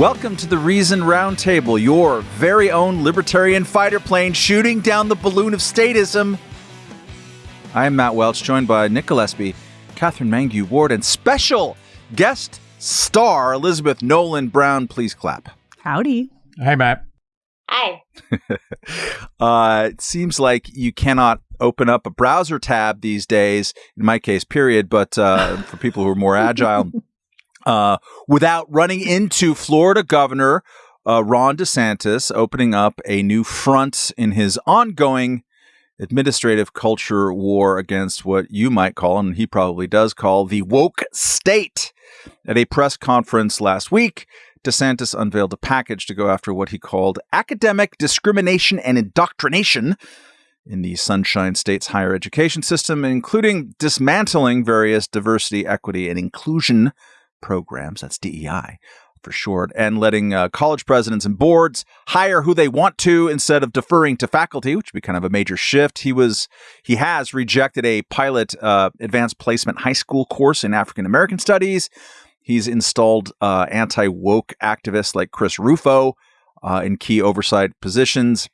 Welcome to the Reason Roundtable, your very own libertarian fighter plane shooting down the balloon of statism. I'm Matt Welch, joined by Nick Gillespie, Katherine Mangu-Ward, and special guest star Elizabeth Nolan Brown. Please clap. Howdy. Hey, Matt. Hi. uh, it seems like you cannot open up a browser tab these days, in my case, period, but uh, for people who are more agile, uh, without running into Florida Governor uh, Ron DeSantis opening up a new front in his ongoing administrative culture war against what you might call, and he probably does call, the woke state. At a press conference last week, DeSantis unveiled a package to go after what he called academic discrimination and indoctrination in the Sunshine State's higher education system, including dismantling various diversity, equity, and inclusion programs. That's DEI for short, and letting uh, college presidents and boards hire who they want to instead of deferring to faculty, which would be kind of a major shift. He was he has rejected a pilot uh, advanced placement high school course in African American studies. He's installed uh, anti woke activists like Chris Rufo uh, in key oversight positions.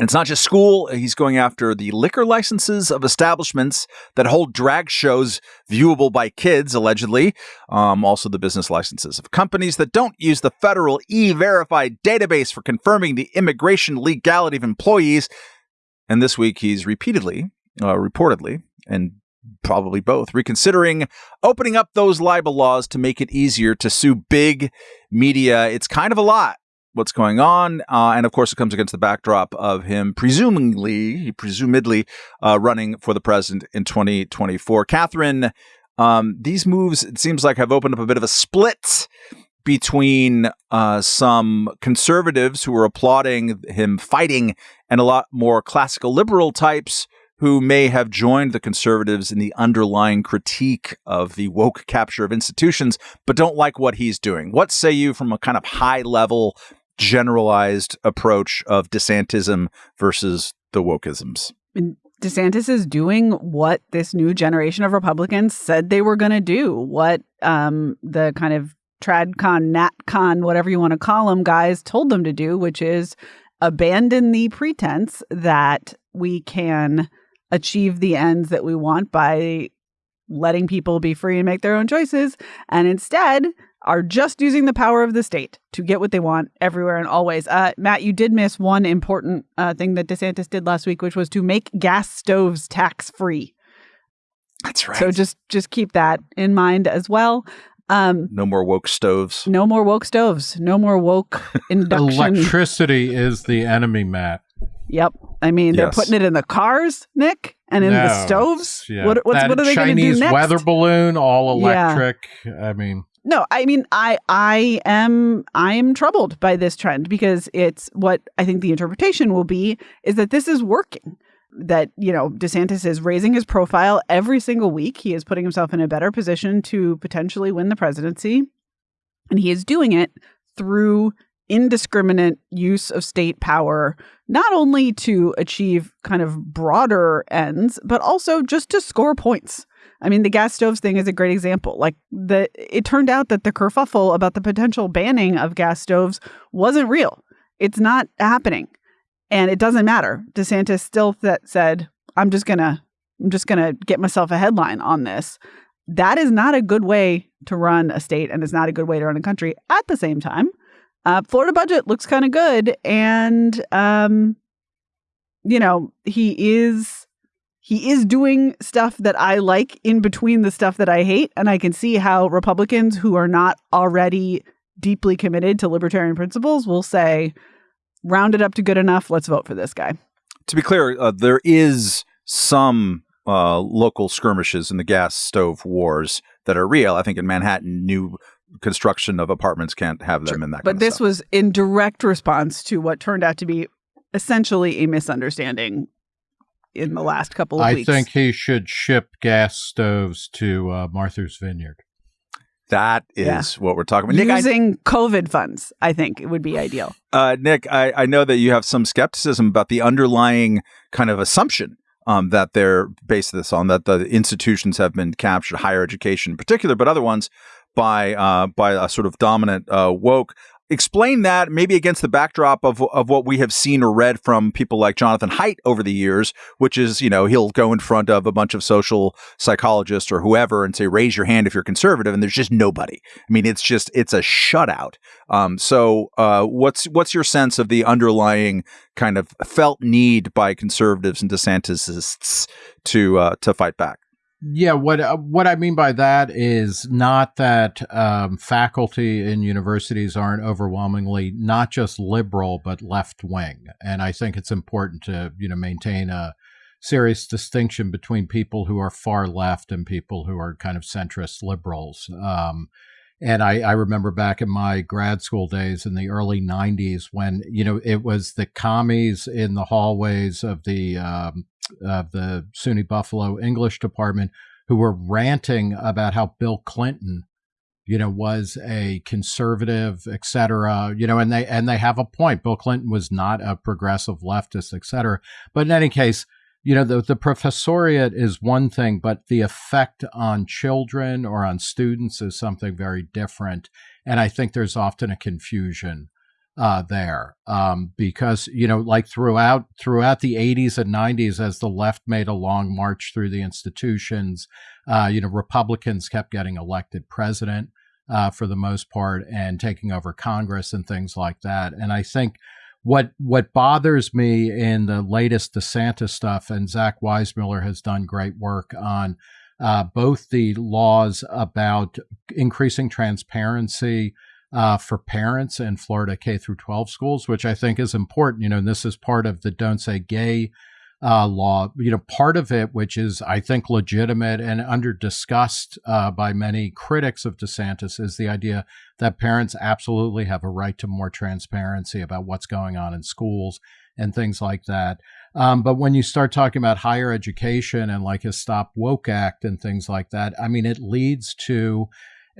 And it's not just school. He's going after the liquor licenses of establishments that hold drag shows viewable by kids, allegedly. Um, also, the business licenses of companies that don't use the federal e verified database for confirming the immigration legality of employees. And this week, he's repeatedly, uh, reportedly, and probably both, reconsidering opening up those libel laws to make it easier to sue big media. It's kind of a lot what's going on. Uh, and of course, it comes against the backdrop of him presumably, presumably uh, running for the president in 2024. Katherine, um, these moves, it seems like, have opened up a bit of a split between uh, some conservatives who are applauding him fighting and a lot more classical liberal types who may have joined the conservatives in the underlying critique of the woke capture of institutions, but don't like what he's doing. What say you from a kind of high level, generalized approach of DeSantism versus the wokeisms? DeSantis is doing what this new generation of Republicans said they were going to do, what um, the kind of tradcon, natcon, whatever you want to call them, guys told them to do, which is abandon the pretense that we can achieve the ends that we want by letting people be free and make their own choices, and instead are just using the power of the state to get what they want everywhere and always. Uh, Matt, you did miss one important uh, thing that DeSantis did last week, which was to make gas stoves tax free. That's right. So just just keep that in mind as well. Um, no more woke stoves. No more woke stoves. No more woke induction. Electricity is the enemy, Matt. Yep. I mean, yes. they're putting it in the cars, Nick, and in no, the stoves. Yeah. What, what's, what are they going to do next? weather balloon, all electric. Yeah. I mean, no, I mean, I I am I am troubled by this trend because it's what I think the interpretation will be is that this is working. That you know, DeSantis is raising his profile every single week. He is putting himself in a better position to potentially win the presidency, and he is doing it through indiscriminate use of state power, not only to achieve kind of broader ends, but also just to score points. I mean, the gas stoves thing is a great example. Like the it turned out that the kerfuffle about the potential banning of gas stoves wasn't real. It's not happening. And it doesn't matter. DeSantis still th- said, "I'm just going to I'm just going to get myself a headline on this." That is not a good way to run a state and it's not a good way to run a country. At the same time, uh, Florida budget looks kind of good, and um, you know he is he is doing stuff that I like in between the stuff that I hate, and I can see how Republicans who are not already deeply committed to libertarian principles will say, "Round it up to good enough. Let's vote for this guy." To be clear, uh, there is some uh, local skirmishes in the gas stove wars that are real. I think in Manhattan, new construction of apartments can't have them in that. But this was in direct response to what turned out to be essentially a misunderstanding in the last couple of I weeks. I think he should ship gas stoves to uh, Martha's Vineyard. That is yeah. what we're talking about. Nick, Using I, COVID funds, I think it would be ideal. Uh, Nick, I, I know that you have some skepticism about the underlying kind of assumption um, that they're based this on, that the institutions have been captured, higher education in particular, but other ones by uh, by a sort of dominant uh, woke. Explain that maybe against the backdrop of of what we have seen or read from people like Jonathan Haidt over the years, which is you know he'll go in front of a bunch of social psychologists or whoever and say raise your hand if you're conservative, and there's just nobody. I mean, it's just it's a shutout. Um, so uh, what's what's your sense of the underlying kind of felt need by conservatives and DeSantisists to uh, to fight back? Yeah, what uh, what I mean by that is not that um, faculty in universities aren't overwhelmingly not just liberal but left wing, and I think it's important to you know maintain a serious distinction between people who are far left and people who are kind of centrist liberals. Um, and I, I remember back in my grad school days in the early 90s when, you know, it was the commies in the hallways of the um, of the SUNY Buffalo English department who were ranting about how Bill Clinton, you know, was a conservative, et cetera, you know, and they and they have a point. Bill Clinton was not a progressive leftist, et cetera. But in any case, you know, the, the professoriate is one thing, but the effect on children or on students is something very different. And I think there's often a confusion uh, there um, because you know like throughout throughout the 80s and 90s as the left made a long march through the institutions uh, you know republicans kept getting elected president uh, for the most part and taking over congress and things like that and i think what what bothers me in the latest desantis stuff and zach weissmueller has done great work on uh, both the laws about increasing transparency uh, for parents in Florida K through 12 schools, which I think is important. You know, this is part of the Don't Say Gay uh, law. You know, part of it, which is I think legitimate and under discussed uh, by many critics of DeSantis, is the idea that parents absolutely have a right to more transparency about what's going on in schools and things like that. Um, but when you start talking about higher education and like a Stop Woke Act and things like that, I mean, it leads to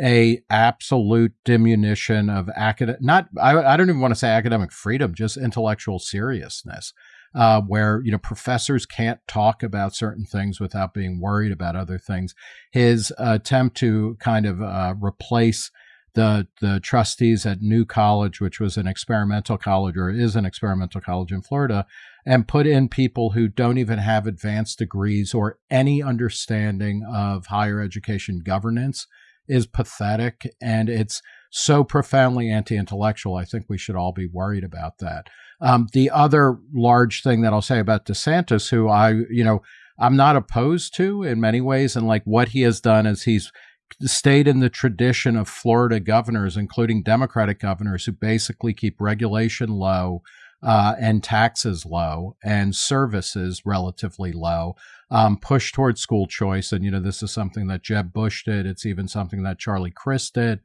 a absolute diminution of academic not I, I don't even want to say academic freedom just intellectual seriousness uh, where you know professors can't talk about certain things without being worried about other things his attempt to kind of uh, replace the the trustees at New College, which was an experimental college or is an experimental college in Florida, and put in people who don't even have advanced degrees or any understanding of higher education governance is pathetic and it's so profoundly anti intellectual. I think we should all be worried about that. Um, the other large thing that I'll say about DeSantis, who I, you know, I'm not opposed to in many ways, and like what he has done is he's stayed in the tradition of Florida governors, including Democratic governors, who basically keep regulation low, uh, and taxes low and services relatively low. Um, push towards school choice, and you know this is something that Jeb Bush did. It's even something that Charlie Crist did.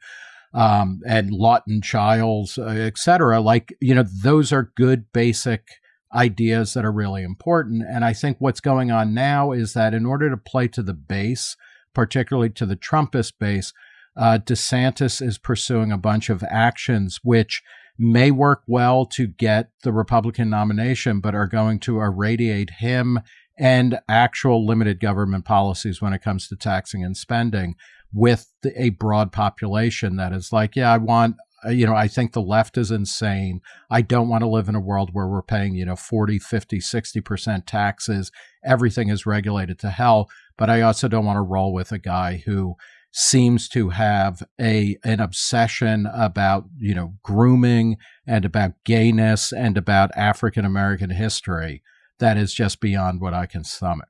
Um, and Lawton Chiles, uh, et cetera. Like, you know, those are good basic ideas that are really important. And I think what's going on now is that in order to play to the base, particularly to the Trumpist base, uh, DeSantis is pursuing a bunch of actions which may work well to get the Republican nomination, but are going to irradiate him and actual limited government policies when it comes to taxing and spending with a broad population that is like, yeah, I want, uh, you know, I think the left is insane. I don't want to live in a world where we're paying, you know, 40, 50, 60% taxes. Everything is regulated to hell. But I also don't want to roll with a guy who seems to have a an obsession about you know grooming and about gayness and about African American history that is just beyond what I can stomach.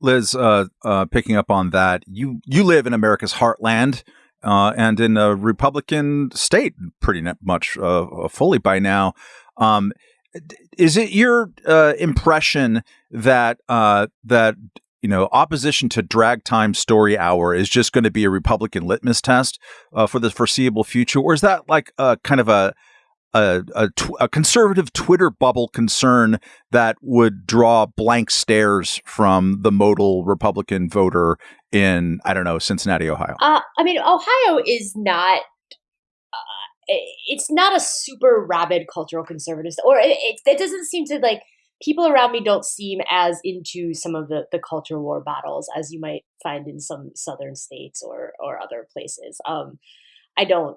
Liz, uh, uh, picking up on that, you you live in America's heartland uh, and in a Republican state, pretty much uh, fully by now. Um, is it your uh, impression that uh, that you know, opposition to drag time story hour is just going to be a Republican litmus test for the foreseeable future, or is that like a kind of a a, a, tw- a, conservative Twitter bubble concern that would draw blank stares from the modal Republican voter in I don't know Cincinnati, Ohio. Uh, I mean, Ohio is not. Uh, it's not a super rabid cultural conservative, or it, it, it doesn't seem to like people around me don't seem as into some of the, the culture war battles as you might find in some southern states or or other places. Um, I don't,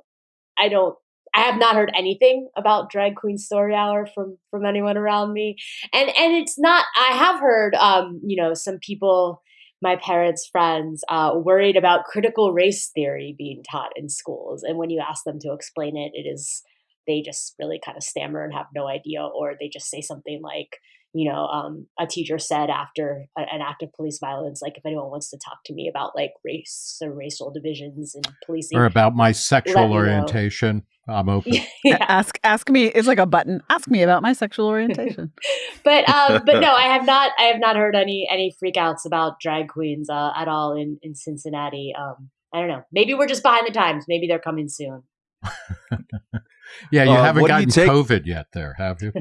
I don't, I have not heard anything about drag queen story hour from from anyone around me, and and it's not. I have heard, um, you know, some people, my parents' friends, uh, worried about critical race theory being taught in schools, and when you ask them to explain it, it is they just really kind of stammer and have no idea, or they just say something like, you know, um, a teacher said after a, an act of police violence, like if anyone wants to talk to me about like race or racial divisions and policing, or about my sexual orientation, know. I'm open. yeah. Ask ask me. It's like a button. Ask me about my sexual orientation. but um, but no, I have not. I have not heard any any freakouts about drag queens uh, at all in in Cincinnati. Um, I don't know. Maybe we're just behind the times. Maybe they're coming soon. yeah, you uh, haven't gotten you take- COVID yet, there, have you?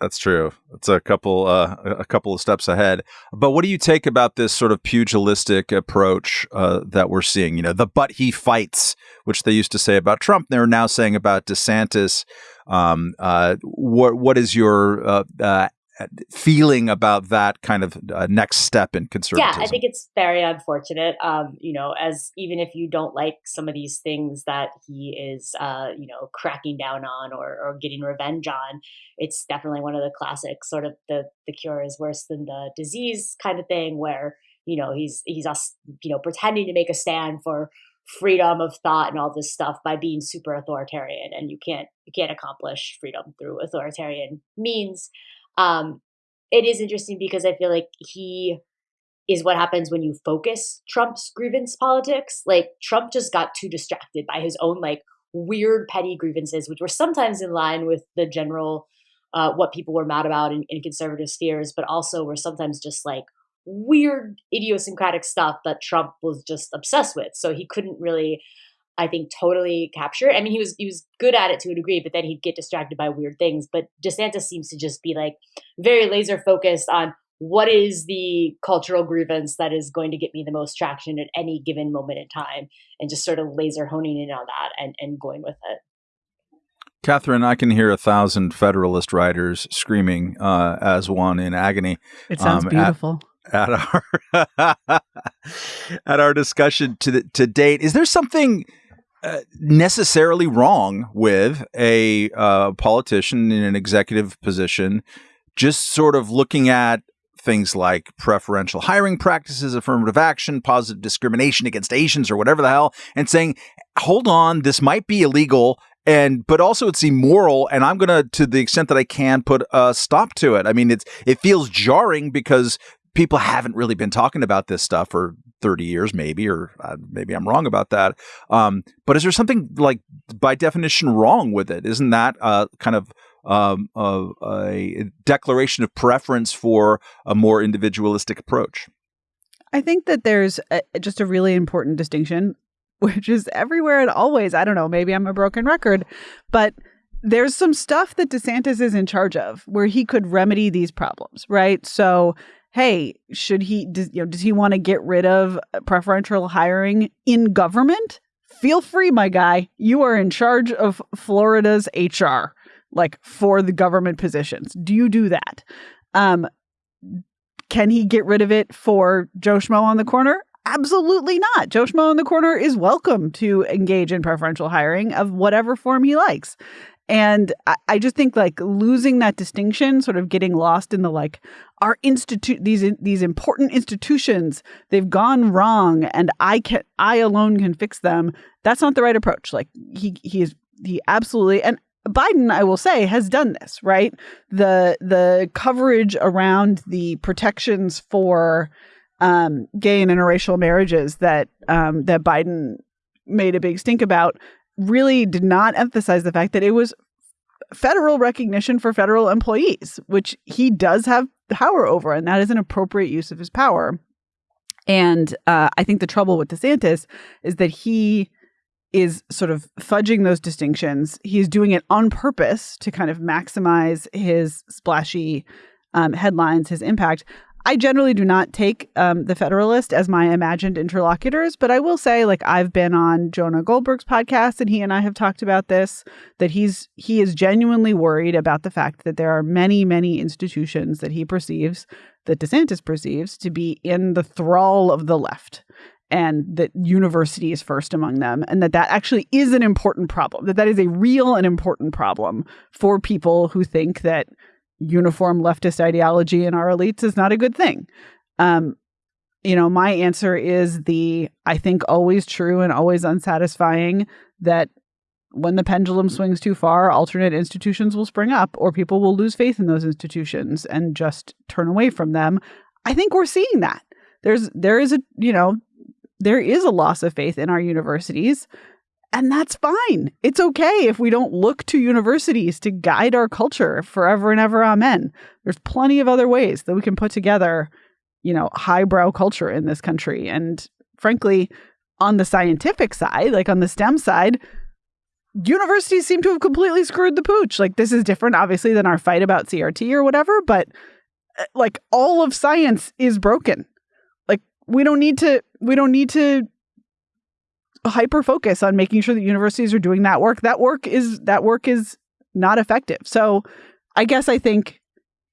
That's true. It's a couple uh, a couple of steps ahead. But what do you take about this sort of pugilistic approach uh, that we're seeing? You know, the but he fights, which they used to say about Trump, they're now saying about DeSantis. Um, uh, what what is your uh, uh, feeling about that kind of uh, next step in conservatism? Yeah, I think it's very unfortunate. Um, you know, as even if you don't like some of these things that he is, uh, you know, cracking down on or, or getting revenge on, it's definitely one of the classic sort of the the cure is worse than the disease kind of thing, where you know he's he's us you know pretending to make a stand for freedom of thought and all this stuff by being super authoritarian and you can't you can't accomplish freedom through authoritarian means um, it is interesting because I feel like he is what happens when you focus Trump's grievance politics. Like Trump just got too distracted by his own like weird petty grievances, which were sometimes in line with the general uh, what people were mad about in, in conservative spheres, but also were sometimes just like weird idiosyncratic stuff that Trump was just obsessed with. So he couldn't really I think totally capture. I mean, he was he was good at it to a degree, but then he'd get distracted by weird things. But DeSantis seems to just be like very laser focused on what is the cultural grievance that is going to get me the most traction at any given moment in time, and just sort of laser honing in on that and and going with it. Katherine, I can hear a thousand Federalist writers screaming uh, as one in agony. It sounds um, beautiful. At, at our at our discussion to the, to date, is there something uh, necessarily wrong with a uh, politician in an executive position just sort of looking at things like preferential hiring practices, affirmative action, positive discrimination against Asians, or whatever the hell, and saying, hold on, this might be illegal. And but also it's immoral, and I'm gonna, to the extent that I can, put a stop to it. I mean, it's it feels jarring because people haven't really been talking about this stuff for 30 years, maybe, or uh, maybe I'm wrong about that. Um, but is there something like by definition wrong with it? Isn't that uh, kind of um, uh, a declaration of preference for a more individualistic approach? I think that there's a, just a really important distinction, which is everywhere and always. I don't know, maybe I'm a broken record, but there's some stuff that DeSantis is in charge of where he could remedy these problems, right? So hey, should he, does, you know, does he want to get rid of preferential hiring in government? Feel free, my guy. You are in charge of Florida's HR, like for the government positions. Do you do that? Um, can he get rid of it for Joe Schmo on the corner? Absolutely not. Joe Schmo on the corner is welcome to engage in preferential hiring of whatever form he likes. And I, just think like losing that distinction, sort of getting lost in the like our institute these these important institutions, they've gone wrong and I can I alone can fix them. That's not the right approach. Like he he is he absolutely and Biden, I will say, has done this, right? The the coverage around the protections for um, gay and interracial marriages that um, that Biden made a big stink about really did not emphasize the fact that it was federal recognition for federal employees, which he does have power over, and that is an appropriate use of his power. And uh, I think the trouble with DeSantis is that he is sort of fudging those distinctions. He's doing it on purpose to kind of maximize his splashy um, headlines, his impact. I generally do not take um, the Federalist as my imagined interlocutors, but I will say, like I've been on Jonah Goldberg's podcast, and he and I have talked about this. That he's he is genuinely worried about the fact that there are many, many institutions that he perceives, that DeSantis perceives, to be in the thrall of the left, and that university is first among them and that that actually is an important problem that that is a real and important problem for people who think that uniform leftist ideology in our elites is not a good thing. Um, you know my answer is the i think always true and always unsatisfying that when the pendulum swings too far alternate institutions will spring up or people will lose faith in those institutions and just turn away from them. I think we're seeing that. There's there is a you know there is a loss of faith in our universities. And that's fine. It's okay if we don't look to universities to guide our culture forever and ever. Amen. There's plenty of other ways that we can put together, you know, highbrow culture in this country. And frankly, on the scientific side, like on the STEM side, universities seem to have completely screwed the pooch. Like, this is different, obviously, than our fight about CRT or whatever, but uh, like all of science is broken Like, we don't need to we don't need to hyper focus on making sure that universities are doing that work. That work is that work is not effective. So I guess I think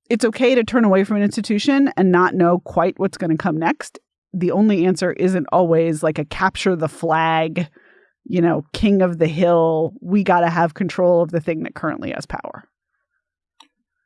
it's okay to turn away from an institution and not know quite what's going to come next. The only answer isn't always like a capture the flag, you know, king of the hill. We got to have control of the thing that currently has power.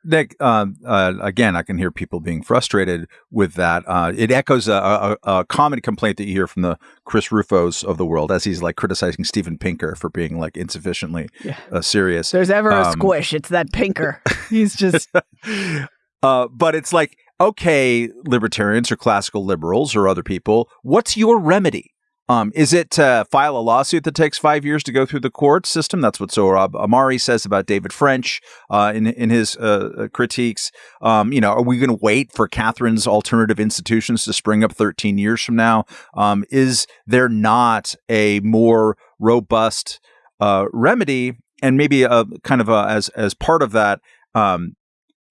Nick, um, uh, again, I can hear people being frustrated with that. Uh, it echoes a, a, a, common complaint that you hear from the Chris Rufos of the world as he's like criticizing Steven Pinker for being like insufficiently yeah. uh, serious. There's ever um, a squish, it's that Pinker. He's just. Uh, but it's like, okay, libertarians or classical liberals or other people, what's your remedy? Um, is it to file a lawsuit that takes five years to go through the court system? That's what Sohrab Ahmari says about David French uh, in in his uh, uh critiques. Um, you know, are we going to wait for Katherine's alternative institutions to spring up 13 years from now? Um, is there not a more robust uh, remedy? And maybe a kind of a, as as part of that, um,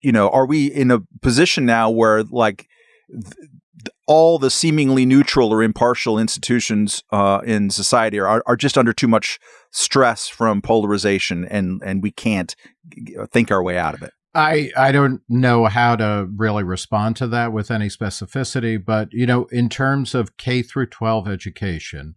you know, are we in a position now where like th- all the seemingly neutral or impartial institutions uh, in society are, are just under too much stress from polarization, and and we can't think our way out of it. I I don't know how to really respond to that with any specificity, but you know, in terms of K through 12 education,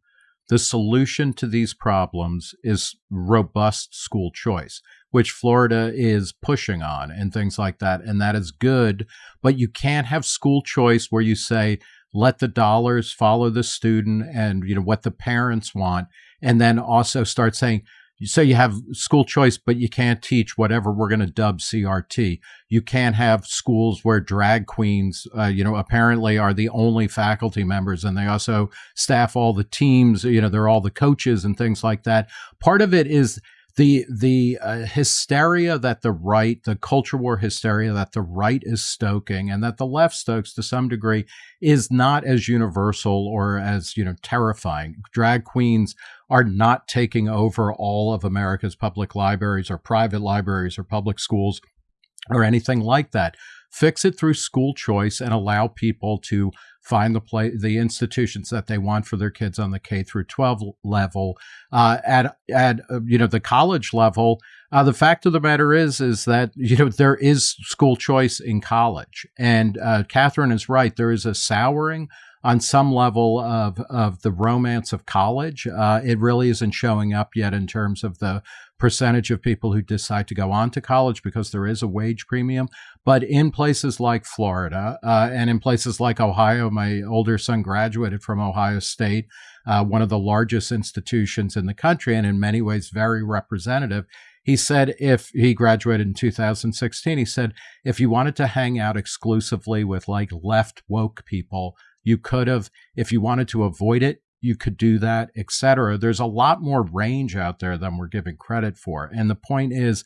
the solution to these problems is robust school choice which Florida is pushing on and things like that. And that is good. But you can't have school choice where you say, let the dollars follow the student and you know what the parents want and then also start saying so you have school choice but you can't teach whatever we're going to dub crt you can't have schools where drag queens uh, you know apparently are the only faculty members and they also staff all the teams you know they're all the coaches and things like that part of it is the the uh, hysteria that the right, the culture war hysteria that the right is stoking, and that the left stokes to some degree, is not as universal or as you know terrifying. Drag queens are not taking over all of America's public libraries or private libraries or public schools or anything like that. Fix it through school choice and allow people to find the play the institutions that they want for their kids on the K through 12 level. Uh, at at uh, you know the college level, uh, the fact of the matter is is that you know there is school choice in college, and uh, Katherine is right. There is a souring on some level of of the romance of college. Uh, it really isn't showing up yet in terms of the percentage of people who decide to go on to college because there is a wage premium. But in places like Florida uh, and in places like Ohio, my older son graduated from Ohio State, uh, one of the largest institutions in the country, and in many ways very representative. He said if he graduated in 2016, he said if you wanted to hang out exclusively with like left woke people, you could have, if you wanted to avoid it, you could do that, etc. There's a lot more range out there than we're giving credit for. And the point is,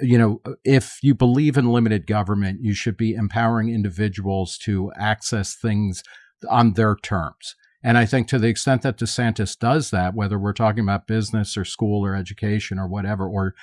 you know, if you believe in limited government, you should be empowering individuals to access things on their terms. And I think to the extent that DeSantis does that, whether we're talking about business or school or education or whatever, or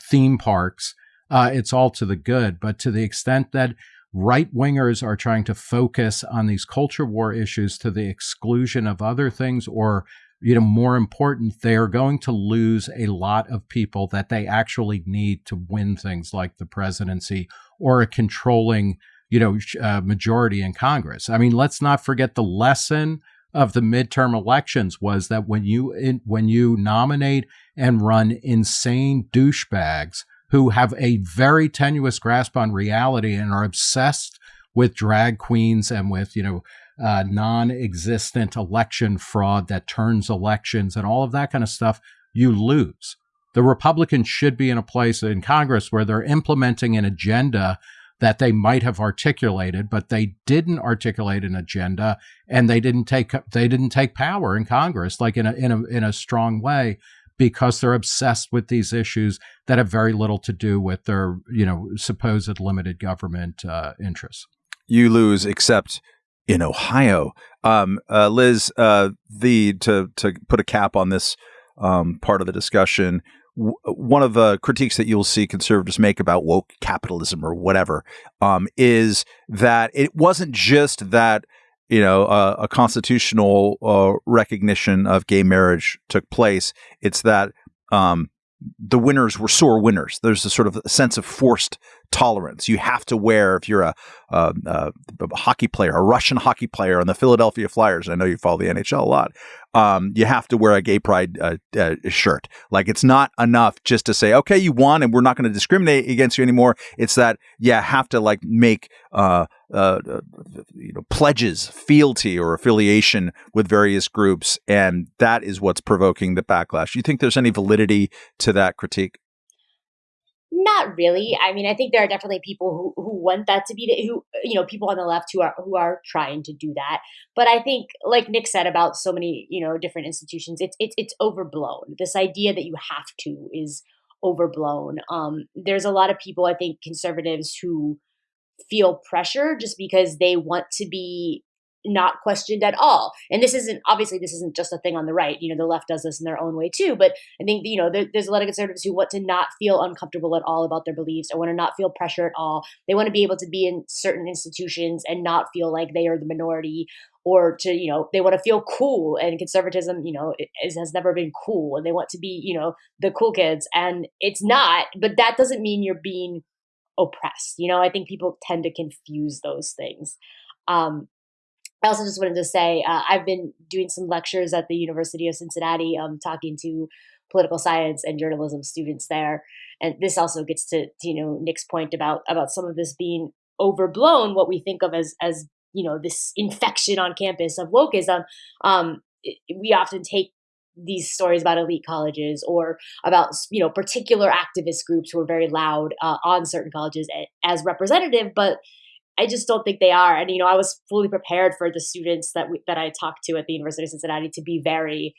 theme parks, uh, it's all to the good. But to the extent that right wingers are trying to focus on these culture war issues to the exclusion of other things or you know more important they are going to lose a lot of people that they actually need to win things like the presidency or a controlling you know uh, majority in congress. I mean let's not forget the lesson of the midterm elections was that when you in, when you nominate and run insane douchebags who have a very tenuous grasp on reality and are obsessed with drag queens and with you know uh, non-existent election fraud that turns elections and all of that kind of stuff, you lose. The Republicans should be in a place in Congress where they're implementing an agenda that they might have articulated, but they didn't articulate an agenda and they didn't take they didn't take power in Congress like in a in a in a strong way because they're obsessed with these issues that have very little to do with their you know supposed limited government uh, interests. You lose, except in Ohio. Um, uh, Liz, uh, the to to put a cap on this um, part of the discussion, one of the critiques that you'll see conservatives make about woke capitalism or whatever um, is that it wasn't just that you know a constitutional uh, recognition of gay marriage took place; it's that um, the winners were sore winners. There's a sort of a sense of forced tolerance. You have to wear, if you're a, a, a, hockey player, a Russian hockey player on the Philadelphia Flyers. I know you follow the NHL a lot. Um, you have to wear a gay pride uh, uh, shirt. Like it's not enough just to say, okay, you won, and we're not going to discriminate against you anymore. It's that you have to like make uh, uh, uh, you know pledges, fealty, or affiliation with various groups, and that is what's provoking the backlash. Do You think there's any validity to that critique? Not really. I mean, I think there are definitely people who, who want that to be the, who you know people on the left who are who are trying to do that. But I think, like Nick said about so many you know different institutions, it's it's it's overblown. This idea that you have to is overblown. Um, there's a lot of people, I think, conservatives who feel pressure just because they want to be not questioned at all. And this isn't obviously this isn't just a thing on the right. You know, the left does this in their own way too. But I think you know there, there's a lot of conservatives who want to not feel uncomfortable at all about their beliefs or want to not feel pressure at all. They want to be able to be in certain institutions and not feel like they are the minority or to you know they want to feel cool and conservatism you know is, has never been cool and they want to be you know the cool kids and it's not but that doesn't mean you're being oppressed you know i think people tend to confuse those things um, I also just wanted to say uh, I've been doing some lectures at the University of Cincinnati, um, talking to political science and journalism students there, and this also gets to, to, you know Nick's point about about some of this being overblown. What we think of as as you know this infection on campus of wokeism. Um, we often take these stories about elite colleges or about you know particular activist groups who are very loud uh, on certain colleges as representative, but I just don't think they are. And you know, I was fully prepared for the students that we, that I talked to at the University of Cincinnati to be very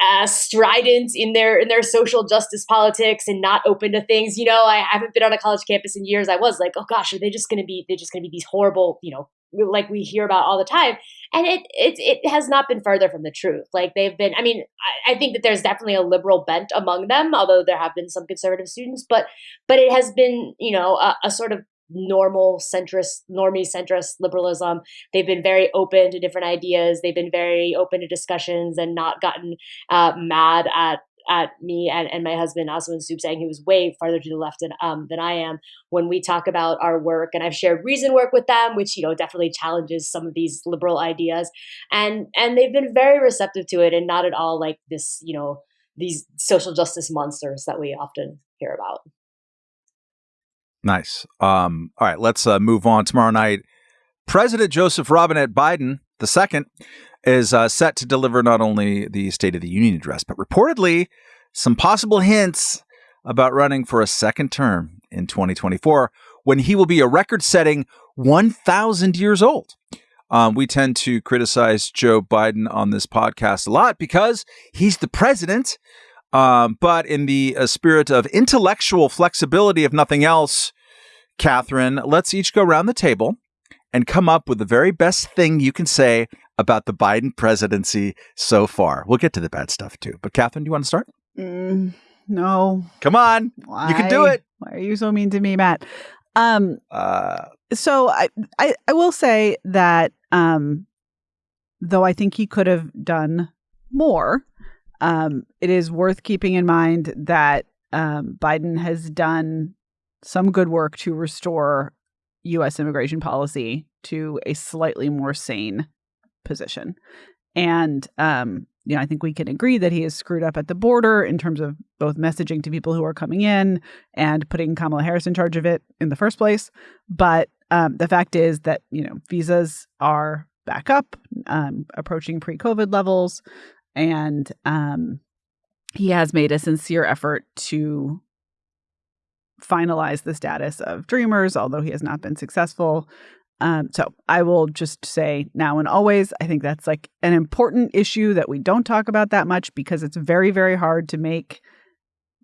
uh, strident in their in their social justice politics and not open to things. You know, I haven't been on a college campus in years. I was like, oh gosh, are they just going to be? They're just going to be these horrible, you know, like we hear about all the time. And it it it has not been further from the truth. Like they've been. I mean, I, I think that there's definitely a liberal bent among them, although there have been some conservative students. But but it has been, you know, a, a sort of normal centrist, normie centrist liberalism. They've been very open to different ideas. They've been very open to discussions and not gotten uh, mad at at me and, and my husband Asawin Suebsaeng, who was way farther to the left than um, than I am, when we talk about our work. And I've shared reason work with them, which you know definitely challenges some of these liberal ideas, and and they've been very receptive to it, and not at all like this, you know, these social justice monsters that we often hear about. Nice. Um, all right, let's uh, move on. Tomorrow night, President Joseph Robinette Biden II is uh, set to deliver not only the State of the Union address, but reportedly some possible hints about running for a second term in 2024 when he will be a record setting 1,000 years old. Um, we tend to criticize Joe Biden on this podcast a lot because he's the president. Um, but in the uh, spirit of intellectual flexibility, if nothing else, Katherine, let's each go around the table and come up with the very best thing you can say about the Biden presidency so far. We'll get to the bad stuff too. But Katherine, do you want to start? Mm, no. Come on. Why? You can do it. Why are you so mean to me, Matt? Um, uh, so I, I, I will say that um, though I think he could have done more, um, it is worth keeping in mind that um, Biden has done some good work to restore U.S. immigration policy to a slightly more sane position. And um, you know, I think we can agree that he is screwed up at the border in terms of both messaging to people who are coming in and putting Kamala Harris in charge of it in the first place. But um, the fact is that you know visas are back up, um, approaching pre-COVID levels, and um, he has made a sincere effort to finalize the status of Dreamers, although he has not been successful. Um, so I will just say now and always, I think that's like an important issue that we don't talk about that much because it's very, very hard to make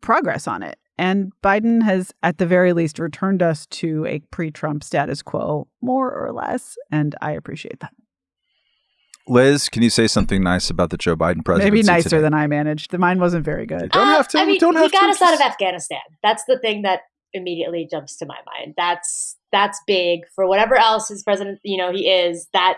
progress on it. And Biden has, at the very least, returned us to a pre Trump status quo, more or less. And I appreciate that. Liz, can you say something nice about the Joe Biden presidency? Maybe nicer today? than I managed. The mine wasn't very good. Don't have to. I mean, don't he have got to. us out of Afghanistan. That's the thing that immediately jumps to my mind. That's that's big for whatever else his president, you know, he is. That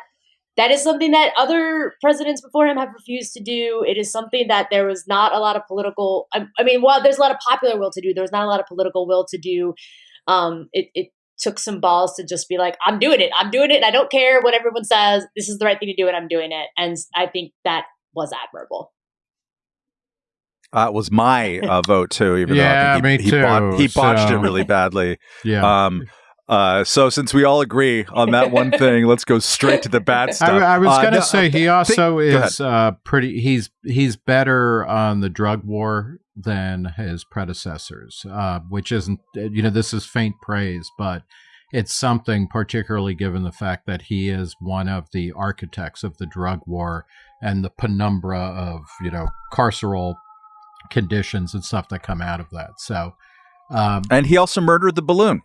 that is something that other presidents before him have refused to do. It is something that there was not a lot of political. I, I mean, while there's a lot of popular will to do, there was not a lot of political will to do. Um, it, it took some balls to just be like, I'm doing it. I'm doing it. And I don't care what everyone says. This is the right thing to do, and I'm doing it. And I think that was admirable. Uh, it was my uh, vote too, even Yeah, though I think he, me he, bot- he botched so- it really badly. Yeah. Um, uh, so since we all agree on that one thing, let's go straight to the bad stuff. I, I was Uh, going to no, say he also is uh, pretty. He's he's better on the drug war than his predecessors, uh, which isn't. You know, this is faint praise, but it's something, particularly given the fact that he is one of the architects of the drug war and the penumbra of you know carceral conditions and stuff that come out of that. So. Um, and he also murdered the balloon.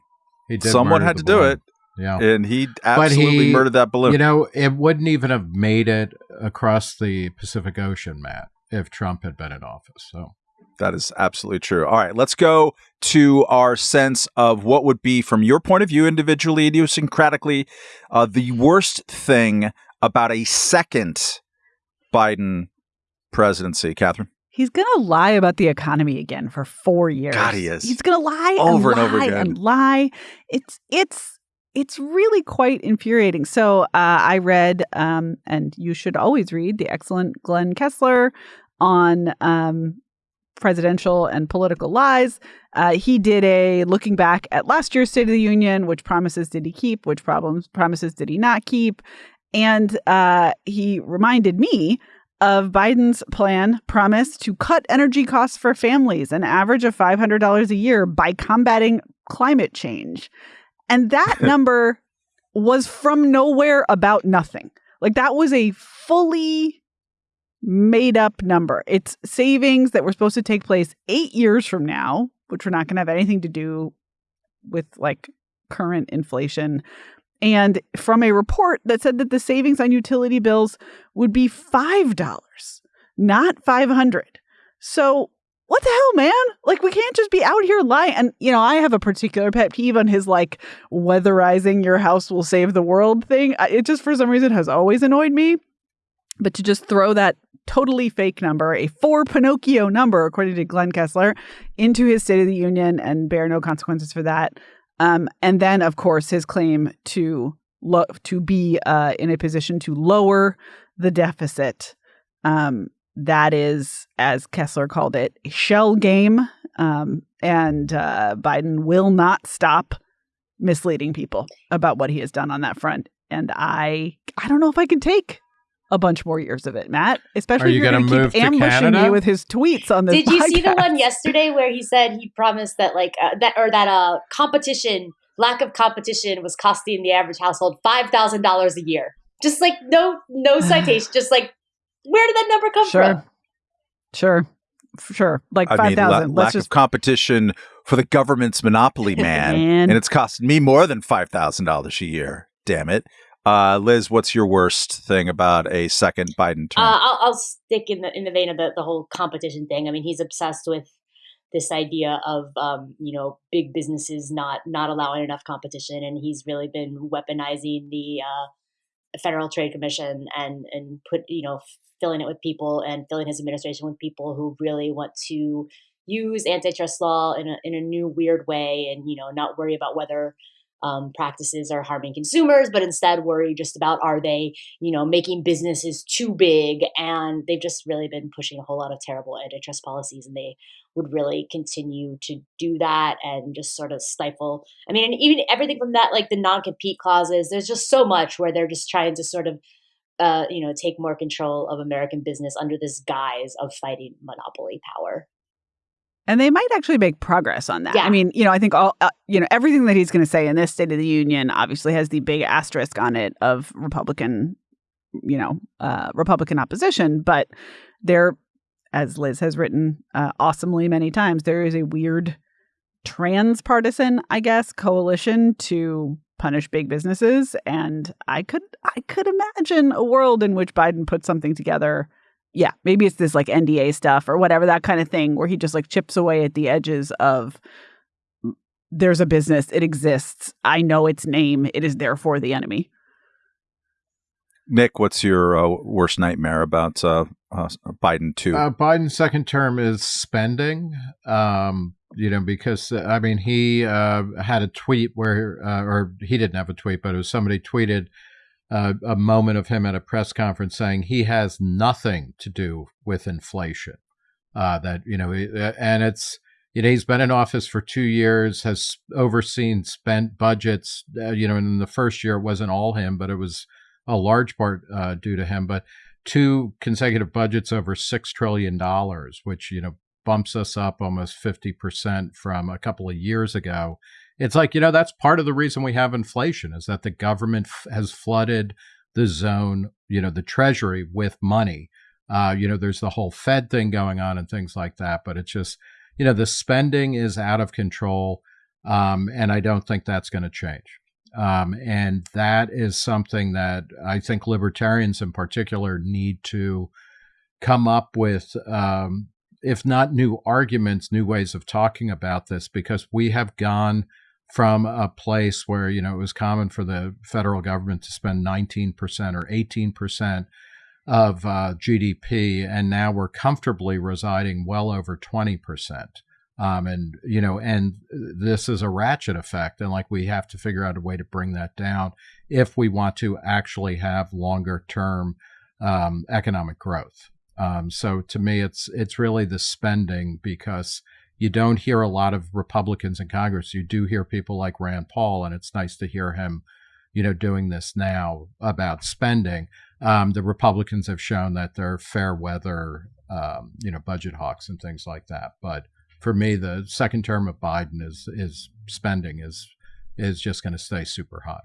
he did Someone had to do it, Yeah. and he absolutely he- murdered that balloon. You know, it wouldn't even have made it across the Pacific Ocean, Matt, if Trump had been in office. So That is absolutely true. All right, let's go to our sense of what would be, from your point of view, individually, idiosyncratically, uh, the worst thing about a second Biden presidency. Katherine? He's going to lie about the economy again for four years. God, he is. He's going to lie Over and and over again. and lie. It's it's it's really quite infuriating. So uh, I read, um, and you should always read the excellent Glenn Kessler on um, presidential and political lies. Uh, he did a looking back at last year's State of the Union, which promises did he keep, which problems promises did he not keep, and uh, he reminded me of Biden's plan promise to cut energy costs for families an average of $500 a year by combating climate change. And that number was from nowhere about nothing. Like that was a fully made up number. It's savings that were supposed to take place 8 years from now, which we're not going to have anything to do with like current inflation and from a report that said that the savings on utility bills would be $5 not 500 so what the hell man? Like we can't just be out here lying. And you know i have a particular pet peeve on his like weatherizing your house will save the world thing. It just for some reason has always annoyed me. But to just throw that totally fake number a four pinocchio number according to glenn kessler into his state of the union and bear no consequences for that um, and then, of course, his claim to lo- to be uh, in a position to lower the deficit. Um, that is, as Kessler called it, a shell game. Um, and uh, Biden will not stop misleading people about what he has done on that front. And I, I don't know if I can take a bunch more years of it, Matt. Especially Are you if you're gonna going to move keep to ambushing Canada? me with his tweets on this. Did you see the one yesterday where he said he promised that like uh, that or that uh competition lack of competition was costing the average household five thousand dollars a year? Just like no no citation, just like where did that number come Sure. from? Sure. F- Sure. Like I five mean, la- lack just of competition for the government's monopoly, man. Man. and it's costing me more than $5,000 a year. Damn it. Uh, Liz, what's your worst thing about a second Biden term? Uh, I'll, I'll stick in the in the vein of the, the whole competition thing. I mean, he's obsessed with this idea of um, you know big businesses not not allowing enough competition, and he's really been weaponizing the uh, Federal Trade Commission and and put you know filling it with people and filling his administration with people who really want to use antitrust law in a in a new weird way, and you know not worry about whether um, practices are harming consumers, but instead worry just about are they, you know, making businesses too big? And they've just really been pushing a whole lot of terrible antitrust policies, and they would really continue to do that and just sort of stifle. I mean, and even everything from that, like the non compete clauses, there's just so much where they're just trying to sort of uh, you know, take more control of American business under this guise of fighting monopoly power. And they might actually make progress on that. Yeah. I mean, you know, I think all, uh, you know, everything that he's going to say in this State of the Union obviously has the big asterisk on it of Republican, you know, uh, Republican opposition. But there, as Liz has written uh, awesomely many times, there is a weird transpartisan, I guess, coalition to punish big businesses. And I could, I could imagine a world in which Biden put something together yeah, maybe it's this like NDA stuff or whatever that kind of thing where he just like chips away at the edges of there's a business, it exists, I know its name, it is therefore the enemy. Nick, what's your uh, worst nightmare about uh, uh, Biden too? Uh, Biden's second term is spending. Um, you know, because uh, I mean, he uh, had a tweet where, uh, or he didn't have a tweet, but it was somebody tweeted uh, a moment of him at a press conference saying he has nothing to do with inflation. Uh, that you know, uh, and it's you know he's been in office for two years, has overseen spent budgets. Uh, you know, in the first year it wasn't all him, but it was a large part uh, due to him. But two consecutive budgets over six trillion dollars, which you know bumps us up almost fifty percent from a couple of years ago it's like you know that's part of the reason we have inflation is that the government has flooded the zone you know the treasury with money. Uh, you know there's the whole fed thing going on and things like that but it's just you know the spending is out of control um, and i don't think that's going to change. Um, and that is something that i think libertarians in particular need to come up with um, if not new arguments new ways of talking about this because we have gone from a place where you know it was common for the federal government to spend 19% or 18% of uh, GDP, and now we're comfortably residing well over 20%. Um, and you know, and this is a ratchet effect, and like we have to figure out a way to bring that down if we want to actually have longer term um, economic growth. Um, so to me, it's it's really the spending because you don't hear a lot of Republicans in Congress. You do hear people like Rand Paul, and it's nice to hear him, you know, doing this now about spending. Um, the Republicans have shown that they're fair weather, um, you know, budget hawks and things like that. But for me, the second term of Biden is is spending is is just going to stay super hot.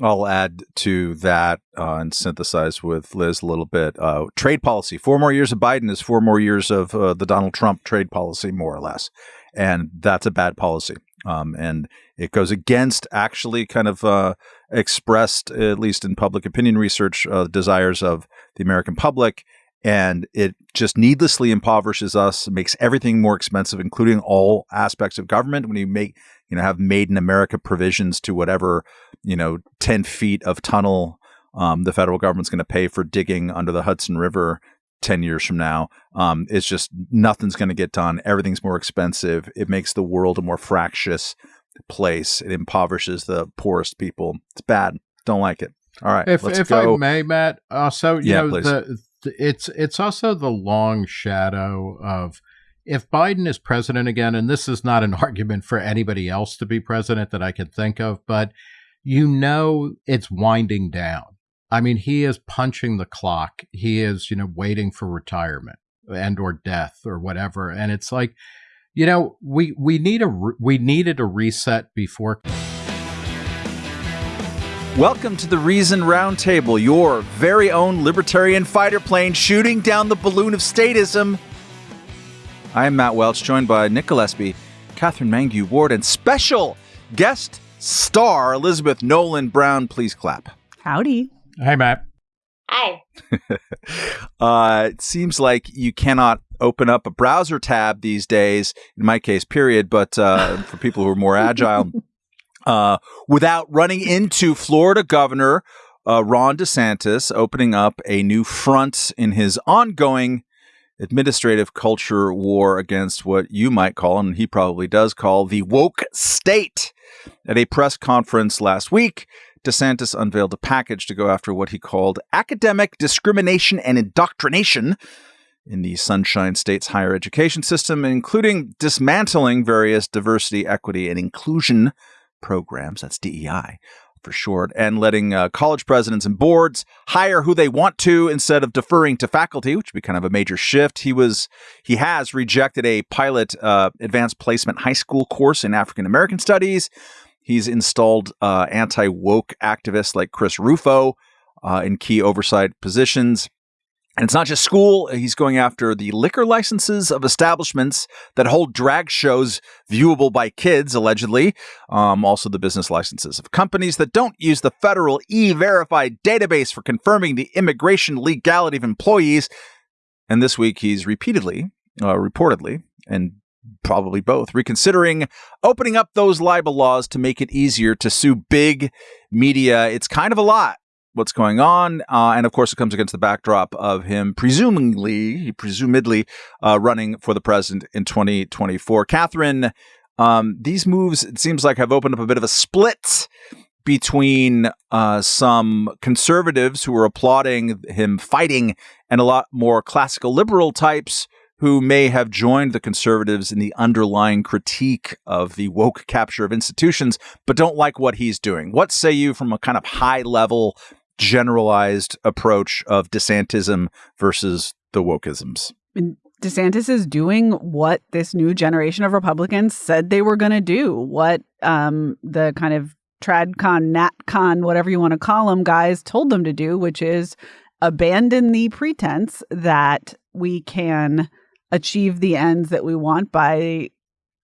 I'll add to that uh, and synthesize with Liz a little bit. Uh, trade policy. Four more years of Biden is four more years of uh, the Donald Trump trade policy, more or less. And that's a bad policy. Um, and it goes against actually kind of uh, expressed, at least in public opinion research, uh, desires of the American public. And it just needlessly impoverishes us, makes everything more expensive, including all aspects of government. When you make you know, have made in America provisions to whatever, you know, 10 feet of tunnel um, the federal government's going to pay for digging under the Hudson River 10 years from now. Um, it's just nothing's going to get done. Everything's more expensive. It makes the world a more fractious place. It impoverishes the poorest people. It's bad. Don't like it. All right. If, let's if go. I may, Matt, also, you Yeah, know, please. the, it's it's also the long shadow of if Biden is president again, and this is not an argument for anybody else to be president that I can think of, but you know it's winding down. I mean, he is punching the clock. He is, you know, waiting for retirement and or death or whatever. And it's like, you know, we we need a we needed a reset before Welcome to the Reason Roundtable, your very own libertarian fighter plane shooting down the balloon of statism. I am Matt Welch, joined by Nick Gillespie, Katherine Mangu-Ward, and special guest star Elizabeth Nolan Brown. Please clap. Howdy. Hey Matt. Hi. Uh, it seems like you cannot open up a browser tab these days, in my case, period, but uh, for people who are more agile, uh, without running into Florida Governor uh, Ron DeSantis opening up a new front in his ongoing administrative culture war against what you might call, and he probably does call, the woke state. At a press conference last week, DeSantis unveiled a package to go after what he called academic discrimination and indoctrination in the Sunshine State's higher education system, including dismantling various diversity, equity, and inclusion programs. That's DEI for short, and letting uh, college presidents and boards hire who they want to instead of deferring to faculty, which would be kind of a major shift. He was he has rejected a pilot uh, advanced placement high school course in African American studies. He's installed uh, anti woke activists like Chris Rufo uh, in key oversight positions. And it's not just school. He's going after the liquor licenses of establishments that hold drag shows viewable by kids, allegedly. Um, also, the business licenses of companies that don't use the federal e verified database for confirming the immigration legality of employees. And this week, he's repeatedly, uh, reportedly, and probably both, reconsidering opening up those libel laws to make it easier to sue big media. It's kind of a lot what's going on. Uh, and of course, it comes against the backdrop of him presumably, presumably uh, running for the president in 2024. Katherine, um, these moves, it seems like, have opened up a bit of a split between uh, some conservatives who are applauding him fighting and a lot more classical liberal types who may have joined the conservatives in the underlying critique of the woke capture of institutions, but don't like what he's doing. What say you from a kind of high level generalized approach of DeSantism versus the wokeisms. DeSantis is doing what this new generation of Republicans said they were going to do, what um, the kind of TradCon, NatCon, whatever you want to call them, guys told them to do, which is abandon the pretense that we can achieve the ends that we want by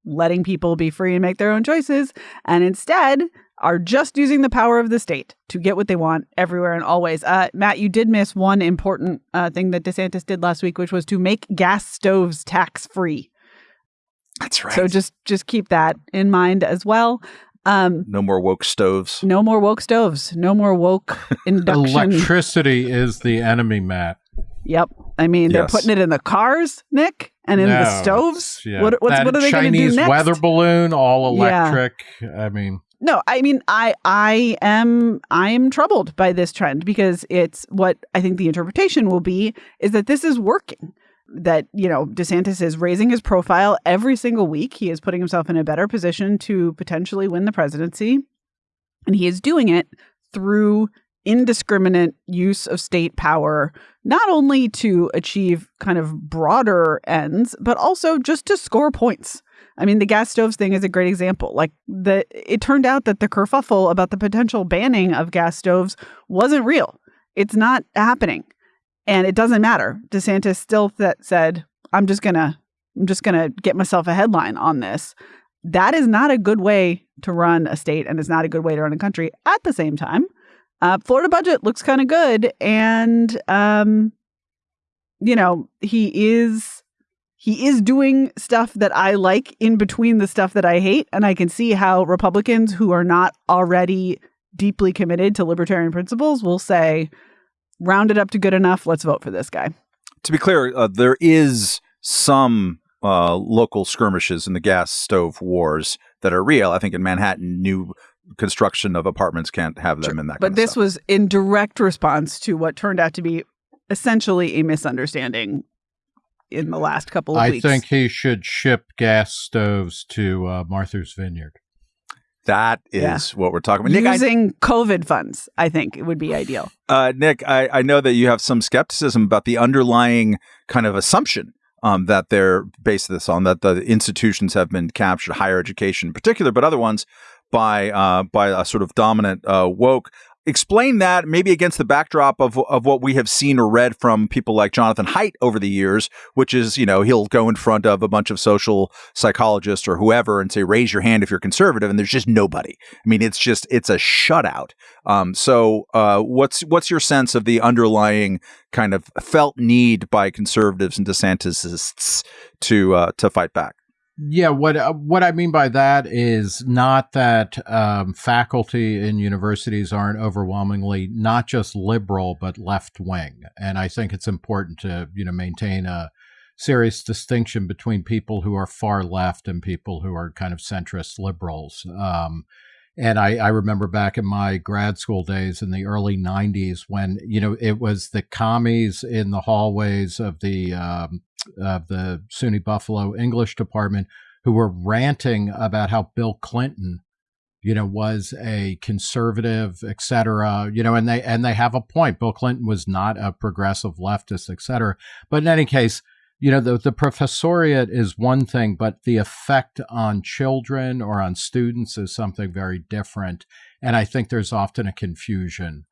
letting people be free and make their own choices, and instead are just using the power of the state to get what they want everywhere and always. Uh, Matt, you did miss one important uh, thing that DeSantis did last week, which was to make gas stoves tax free. That's right. So just just keep that in mind as well. Um, no more woke stoves. No more woke stoves. No more woke induction. Electricity is the enemy, Matt. Yep. I mean, yes. they're putting it in the cars, Nick, and in no, the stoves. Yeah. What, what's, what are they going to do next? weather balloon, all electric. Yeah. I mean, no, I mean, I I am I am troubled by this trend because it's what I think the interpretation will be is that this is working. That you know, DeSantis is raising his profile every single week. He is putting himself in a better position to potentially win the presidency, and he is doing it through indiscriminate use of state power, not only to achieve kind of broader ends, but also just to score points. I mean, the gas stoves thing is a great example. Like the it turned out that the kerfuffle about the potential banning of gas stoves wasn't real. It's not happening. And it doesn't matter. DeSantis still th- said, "I'm just going to I'm just going to get myself a headline on this." That is not a good way to run a state and it's not a good way to run a country. At the same time, uh, Florida budget looks kind of good and um you know, he is he is doing stuff that I like in between the stuff that I hate. And I can see how Republicans who are not already deeply committed to libertarian principles will say, round it up to good enough. Let's vote for this guy. To be clear, uh, there is some uh, local skirmishes in the gas stove wars that are real. I think in Manhattan, new construction of apartments can't have them sure. in that. But this was in direct response to what turned out to be essentially a misunderstanding in the last couple of I weeks. I think he should ship gas stoves to uh, Martha's Vineyard. That is yeah. what we're talking about. Nick, Using I, COVID funds, I think it would be ideal. Uh, Nick, I, I know that you have some skepticism about the underlying kind of assumption um, that they're based this on, that the institutions have been captured, higher education in particular, but other ones by uh, by a sort of dominant uh, woke explain that maybe against the backdrop of of what we have seen or read from people like Jonathan Haidt over the years, which is you know he'll go in front of a bunch of social psychologists or whoever and say raise your hand if you're conservative, and there's just nobody. I mean, it's just it's a shutout. Um, so uh, what's what's your sense of the underlying kind of felt need by conservatives and DeSantisists to uh, to fight back? Yeah, what uh, what I mean by that is not that um, faculty in universities aren't overwhelmingly not just liberal but left wing, and I think it's important to you know maintain a serious distinction between people who are far left and people who are kind of centrist liberals. Um, and I, I, remember back in my grad school days in the early 90s when, you know, it was the commies in the hallways of the, um, of the SUNY Buffalo English department who were ranting about how Bill Clinton, you know, was a conservative, et cetera, you know, and they, and they have a point. Bill Clinton was not a progressive leftist, et cetera. But in any case, you know, the, the professoriate is one thing, but the effect on children or on students is something very different. And I think there's often a confusion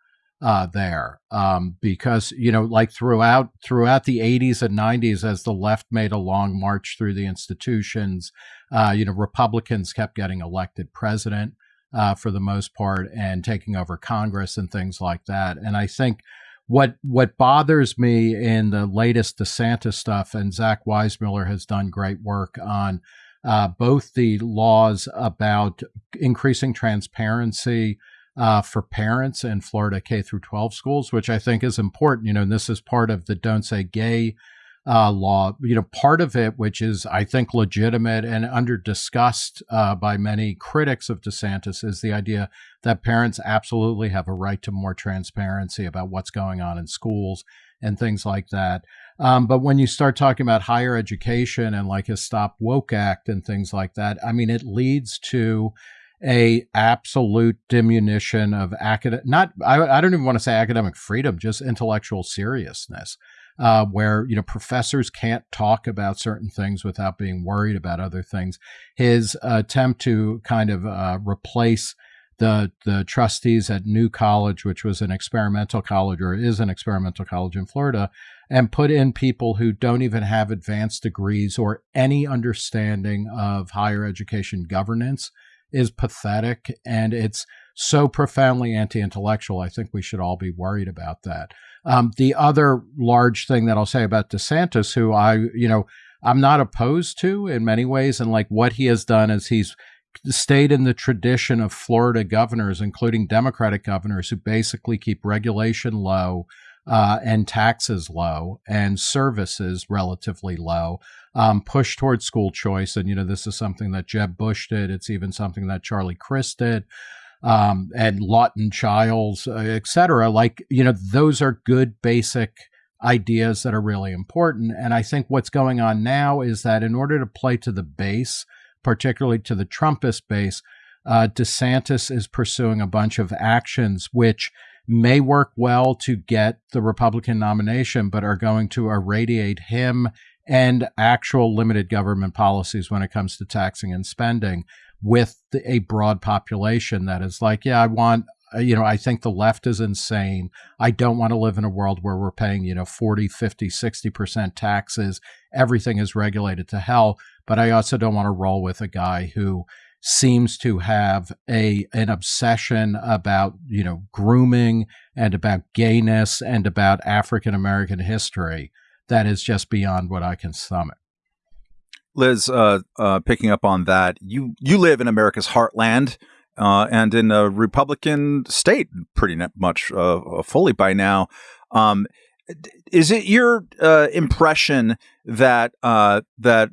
uh, there um, because you know, like throughout throughout the 80s and 90s, as the left made a long march through the institutions, uh, you know, Republicans kept getting elected president uh, for the most part and taking over Congress and things like that. And I think what what bothers me in the latest DeSantis stuff, and Zach Weissmueller has done great work on uh, both the laws about increasing transparency uh, for parents in Florida K through 12 schools, which I think is important. You know, and this is part of the Don't Say Gay uh, law. You know, part of it, which is I think legitimate and under discussed uh, by many critics of DeSantis, is the idea that parents absolutely have a right to more transparency about what's going on in schools and things like that. Um, but when you start talking about higher education and like a Stop Woke Act and things like that, I mean, it leads to a absolute diminution of academic not I, I don't even want to say academic freedom just intellectual seriousness uh, where you know professors can't talk about certain things without being worried about other things. His attempt to kind of uh, replace the the trustees at New College, which was an experimental college or is an experimental college in Florida, and put in people who don't even have advanced degrees or any understanding of higher education governance is pathetic and it's so profoundly anti-intellectual. I think we should all be worried about that. Um, the other large thing that I'll say about DeSantis, who I, you know, I'm not opposed to in many ways, and like what he has done is he's stayed in the tradition of Florida governors, including Democratic governors, who basically keep regulation low uh, and taxes low and services relatively low. Um, push towards school choice, and you know this is something that Jeb Bush did. It's even something that Charlie Crist did um, and Lawton Chiles, uh, et cetera. Like, you know, those are good basic ideas that are really important. And I think what's going on now is that in order to play to the base, particularly to the Trumpist base, uh, DeSantis is pursuing a bunch of actions which may work well to get the Republican nomination, but are going to irradiate him and actual limited government policies when it comes to taxing and spending with a broad population that is like, yeah, I want, you know, I think the left is insane. I don't want to live in a world where we're paying, you know, 40, 50, 60% taxes. Everything is regulated to hell. But I also don't want to roll with a guy who seems to have a an obsession about you know grooming and about gayness and about African American history that is just beyond what I can stomach. Liz, uh, uh, picking up on that, you you live in America's heartland uh, and in a Republican state, pretty much uh, uh, fully by now. Um, is it your uh, impression that that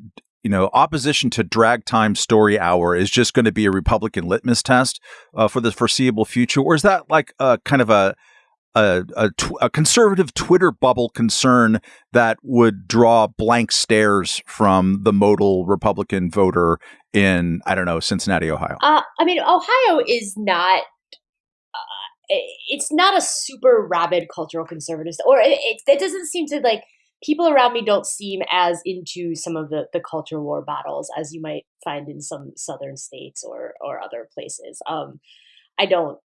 you know opposition to drag time story hour is just going to be a Republican litmus test for the foreseeable future, or is that like a kind of a a, a, tw- a, conservative Twitter bubble concern that would draw blank stares from the modal Republican voter in, I don't know, Cincinnati, Ohio? Uh, I mean, Ohio is not. Uh, it's not a super rabid cultural conservative, or it, it, it doesn't seem to like people around me don't seem as into some of the, the culture war battles as you might find in some southern states or or other places. Um, I don't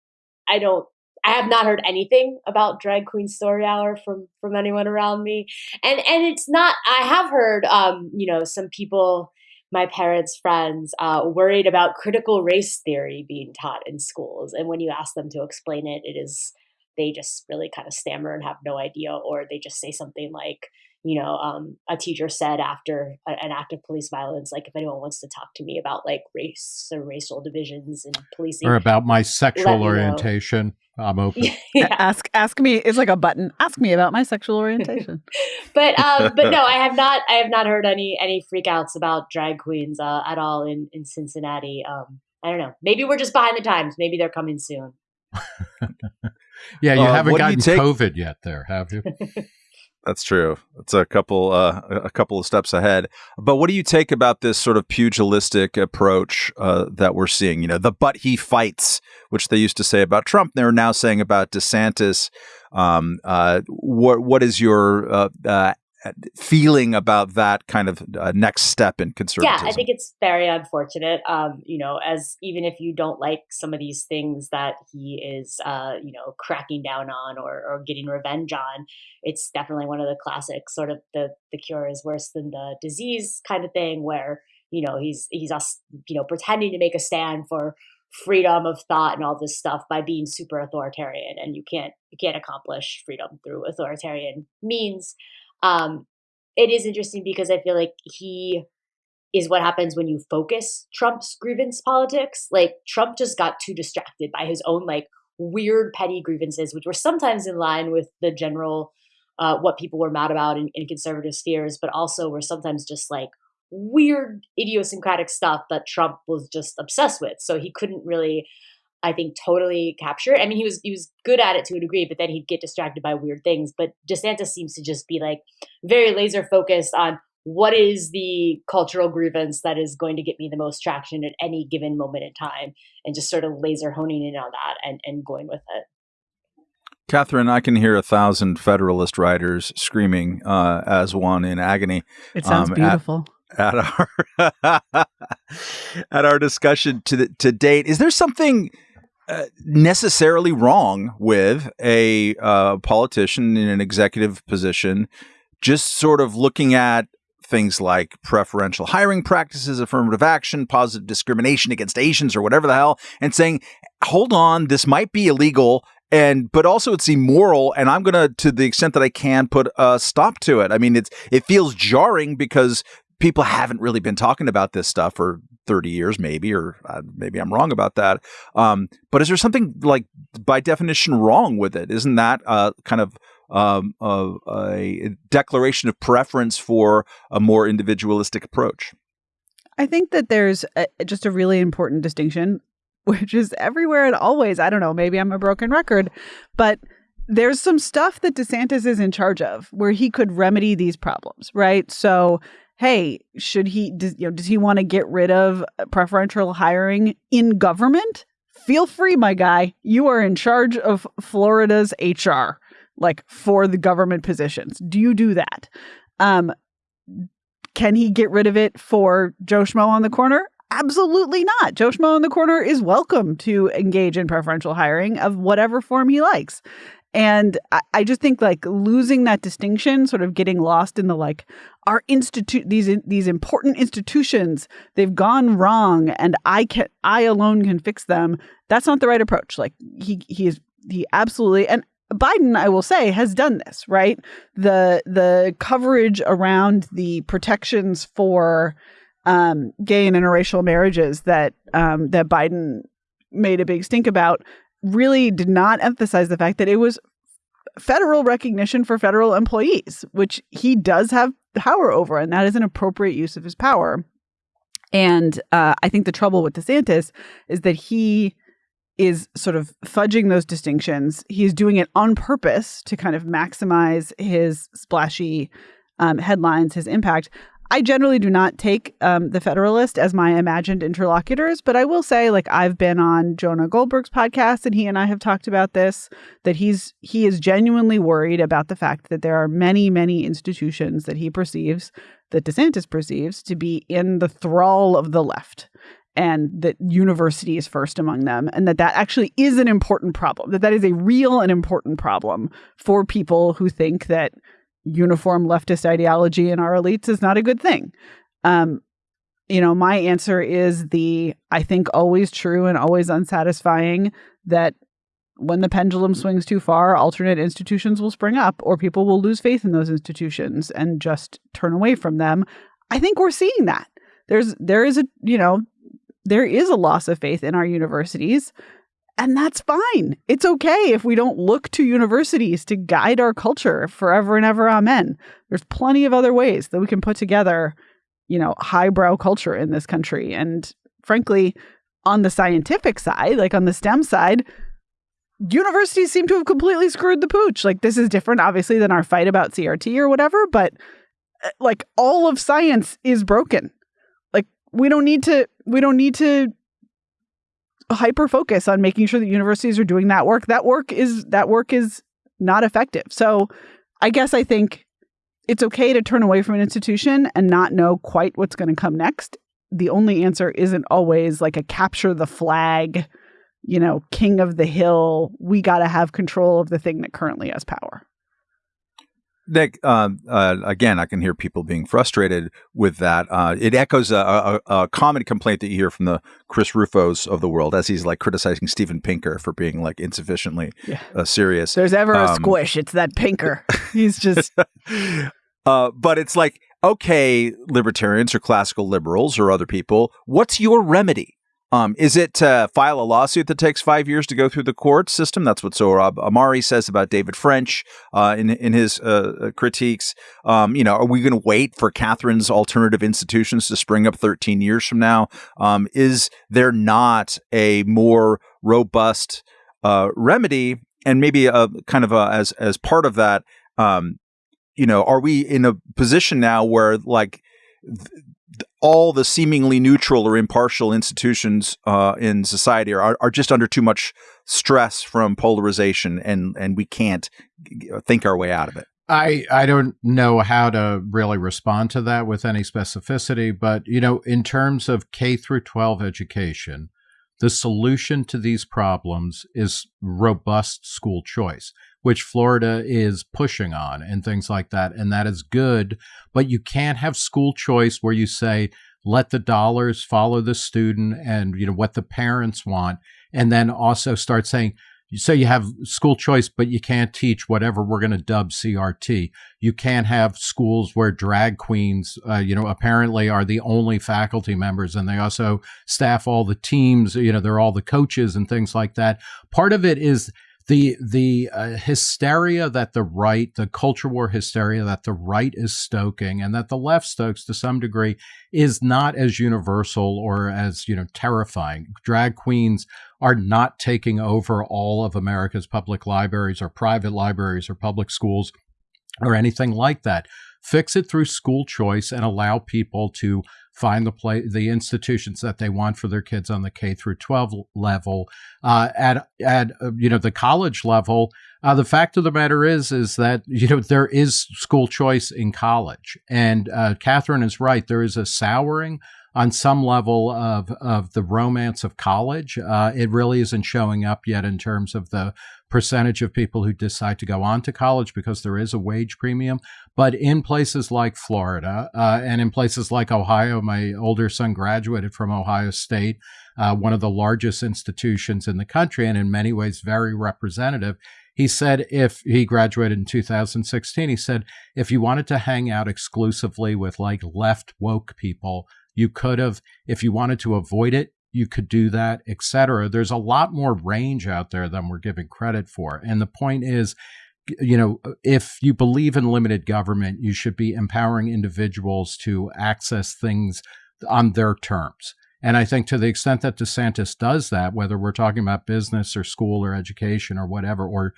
I don't I have not heard anything about drag queen story hour from from anyone around me, and and it's not. I have heard, um, you know, some people, my parents' friends, uh, worried about critical race theory being taught in schools, and when you ask them to explain it, it is they just really kind of stammer and have no idea, or they just say something like, you know, um, a teacher said after a, an act of police violence, like if anyone wants to talk to me about like race or racial divisions and policing, or about my sexual know. orientation, I'm open. yeah. Ask ask me it's like a button. Ask me about my sexual orientation. but um, but no, I have not. I have not heard any any freakouts about drag queens uh, at all in in Cincinnati. Um, I don't know. Maybe we're just behind the times. Maybe they're coming soon. yeah, you Uh, haven't what do you gotten take- COVID yet, there, have you? That's true. It's a couple uh, a couple of steps ahead. But what do you take about this sort of pugilistic approach uh, that we're seeing? You know, the but he fights, which they used to say about Trump, they're now saying about DeSantis. Um, uh, what what is your uh, uh, feeling about that kind of uh, next step in conservatism? Yeah, I think it's very unfortunate. Um, you know, as even if you don't like some of these things that he is, uh, you know, cracking down on or, or getting revenge on, it's definitely one of the classic sort of the the cure is worse than the disease kind of thing, where you know he's he's us you know pretending to make a stand for freedom of thought and all this stuff by being super authoritarian, and you can't you can't accomplish freedom through authoritarian means. Um, it is interesting because I feel like he is what happens when you focus Trump's grievance politics. Like Trump just got too distracted by his own like weird petty grievances, which were sometimes in line with the general uh, what people were mad about in, in conservative spheres, but also were sometimes just like weird idiosyncratic stuff that Trump was just obsessed with. So he couldn't really I think totally capture. it. I mean, he was he was good at it to a degree, but then he'd get distracted by weird things. But DeSantis seems to just be like very laser focused on what is the cultural grievance that is going to get me the most traction at any given moment in time, and just sort of laser honing in on that and and going with it. Katherine, I can hear a thousand Federalist writers screaming uh, as one in agony It sounds Um, at- beautiful. at our at our discussion to the, to date. Is there something necessarily wrong with a uh, politician in an executive position just sort of looking at things like preferential hiring practices, affirmative action, positive discrimination against Asians, or whatever the hell, and saying, "Hold on, this might be illegal." And but also it's immoral, and I'm gonna, to the extent that I can, put a stop to it. I mean, it's it feels jarring because people haven't really been talking about this stuff for 30 years maybe or uh, maybe i'm wrong about that um, but is there something like by definition wrong with it isn't that uh, kind of um, uh, a declaration of preference for a more individualistic approach I think that there's a, just a really important distinction, which is everywhere and always. I don't know, maybe I'm a broken record, but there's some stuff that DeSantis is in charge of where he could remedy these problems, right? So, hey, should he, does, you know, does he want to get rid of preferential hiring in government? Feel free, my guy. You are in charge of Florida's HR, like for the government positions. Do you do that? Um, can he get rid of it for Joe Schmo on the corner? Absolutely not. Joe Schmo on the corner is welcome to engage in preferential hiring of whatever form he likes. And I, just think like losing that distinction, sort of getting lost in the like our institute these these important institutions, they've gone wrong and I can I alone can fix them. That's not the right approach. Like he he is he absolutely and Biden, I will say, has done this, right? The the coverage around the protections for um, gay and interracial marriages that um, that Biden made a big stink about really did not emphasize the fact that it was federal recognition for federal employees, which he does have power over, and that is an appropriate use of his power. And uh, I think the trouble with DeSantis is that he is sort of fudging those distinctions. He's doing it on purpose to kind of maximize his splashy um, headlines, his impact. I generally do not take um, the Federalist as my imagined interlocutors, but I will say, like I've been on Jonah Goldberg's podcast, and he and I have talked about this. That he's he is genuinely worried about the fact that there are many, many institutions that he perceives, that DeSantis perceives, to be in the thrall of the left and that university is first among them and that that actually is an important problem that that is a real and important problem for people who think that uniform leftist ideology in our elites is not a good thing um you know my answer is the i think always true and always unsatisfying that when the pendulum swings too far, alternate institutions will spring up or people will lose faith in those institutions and just turn away from them. I think we're seeing that. There's there is a, you know, there is a loss of faith in our universities. And that's fine. It's okay if we don't look to universities to guide our culture forever and ever. Amen. There's plenty of other ways that we can put together, you know, highbrow culture in this country. And frankly, on the scientific side, like on the STEM side, universities seem to have completely screwed the pooch. Like this is different, obviously, than our fight about CRT or whatever, but uh, like all of science is broken. Like we don't need to we don't need to hyper focus on making sure that universities are doing that work. That work is that work is not effective. So I guess I think it's okay to turn away from an institution and not know quite what's going to come next. The only answer isn't always like a capture the flag, you know, king of the hill. We got to have control of the thing that currently has power. Nick, uh, uh, again, I can hear people being frustrated with that. Uh, it echoes a, a, a, common complaint that you hear from the Chris Rufos of the world, as he's like criticizing Steven Pinker for being like insufficiently yeah. Uh, serious. There's ever um, a squish, it's that Pinker. He's just. Uh, but it's like, okay, libertarians or classical liberals or other people, what's your remedy? Um, is it to file a lawsuit that takes five years to go through the court system? That's what Sohrab Ahmari says about David French uh, in in his uh, uh critiques. Um, you know, are we going to wait for Katherine's alternative institutions to spring up 13 years from now? Um, is there not a more robust uh, remedy, and maybe a kind of a, as as part of that? Um, you know, are we in a position now where like th- all the seemingly neutral or impartial institutions uh, in society are, are just under too much stress from polarization, and and we can't think our way out of it. I, I don't know how to really respond to that with any specificity, but you know, in terms of K through 12 education, the solution to these problems is robust school choice which Florida is pushing on and things like that. And that is good. But you can't have school choice where you say, let the dollars follow the student and you know what the parents want and then also start saying so you have school choice but you can't teach whatever we're going to dub crt you can't have schools where drag queens uh, you know apparently are the only faculty members and they also staff all the teams you know they're all the coaches and things like that part of it is the the uh, hysteria that the right, the culture war hysteria that the right is stoking, and that the left stokes to some degree, is not as universal or as you know terrifying. Drag queens are not taking over all of America's public libraries or private libraries or public schools or anything like that. Fix it through school choice and allow people to find the play the institutions that they want for their kids on the K through 12 level. Uh, at at uh, you know the college level, uh, the fact of the matter is is that you know there is school choice in college, and uh, Katherine is right. There is a souring on some level of of the romance of college. Uh, it really isn't showing up yet in terms of the percentage of people who decide to go on to college because there is a wage premium. But in places like Florida uh, and in places like Ohio, my older son graduated from Ohio State, uh, one of the largest institutions in the country, and in many ways very representative. He said if he graduated in 2016, he said if you wanted to hang out exclusively with like left woke people, you could have. If you wanted to avoid it, you could do that, etc. There's a lot more range out there than we're giving credit for. And the point is, you know, if you believe in limited government, you should be empowering individuals to access things on their terms. And I think to the extent that DeSantis does that, whether we're talking about business or school or education or whatever, or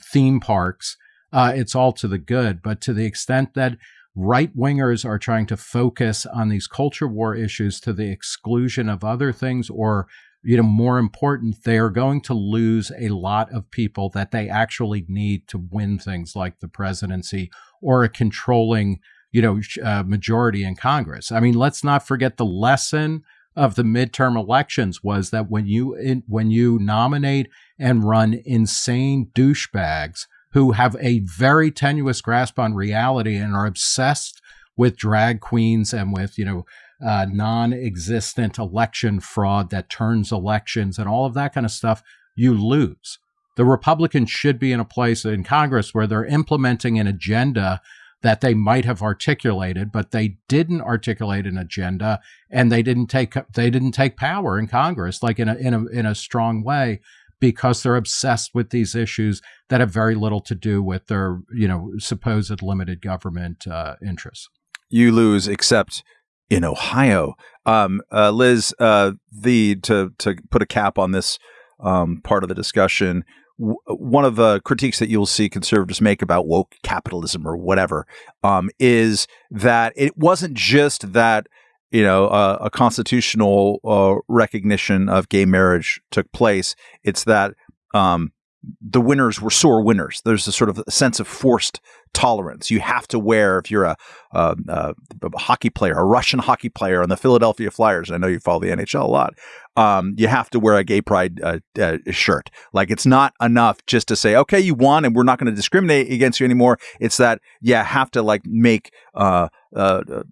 theme parks, uh, it's all to the good. But to the extent that right wingers are trying to focus on these culture war issues to the exclusion of other things or you know more important they are going to lose a lot of people that they actually need to win things like the presidency or a controlling you know uh, majority in congress. I mean let's not forget the lesson of the midterm elections was that when you in, when you nominate and run insane douchebags who have a very tenuous grasp on reality and are obsessed with drag queens and with, you know, uh, non existent election fraud that turns elections and all of that kind of stuff, you lose. The Republicans should be in a place in Congress where they're implementing an agenda that they might have articulated, but they didn't articulate an agenda and they didn't take they didn't take power in Congress like in a in a in a strong way because they're obsessed with these issues that have very little to do with their you know supposed limited government uh, interests. You lose, except in Ohio. Um, uh, Liz, uh, the to to put a cap on this um, part of the discussion, one of the critiques that you'll see conservatives make about woke capitalism or whatever um, is that it wasn't just that you know uh, a constitutional uh, recognition of gay marriage took place. It's that um, the winners were sore winners. There's a sort of a sense of forced tolerance. You have to wear, if you're a, a, a, hockey player, a Russian hockey player on the Philadelphia Flyers, And I know you follow the NHL a lot, um, you have to wear a gay pride uh, uh, shirt. Like it's not enough just to say, okay, you won and we're not going to discriminate against you anymore. It's that you have to like make uh, uh, uh,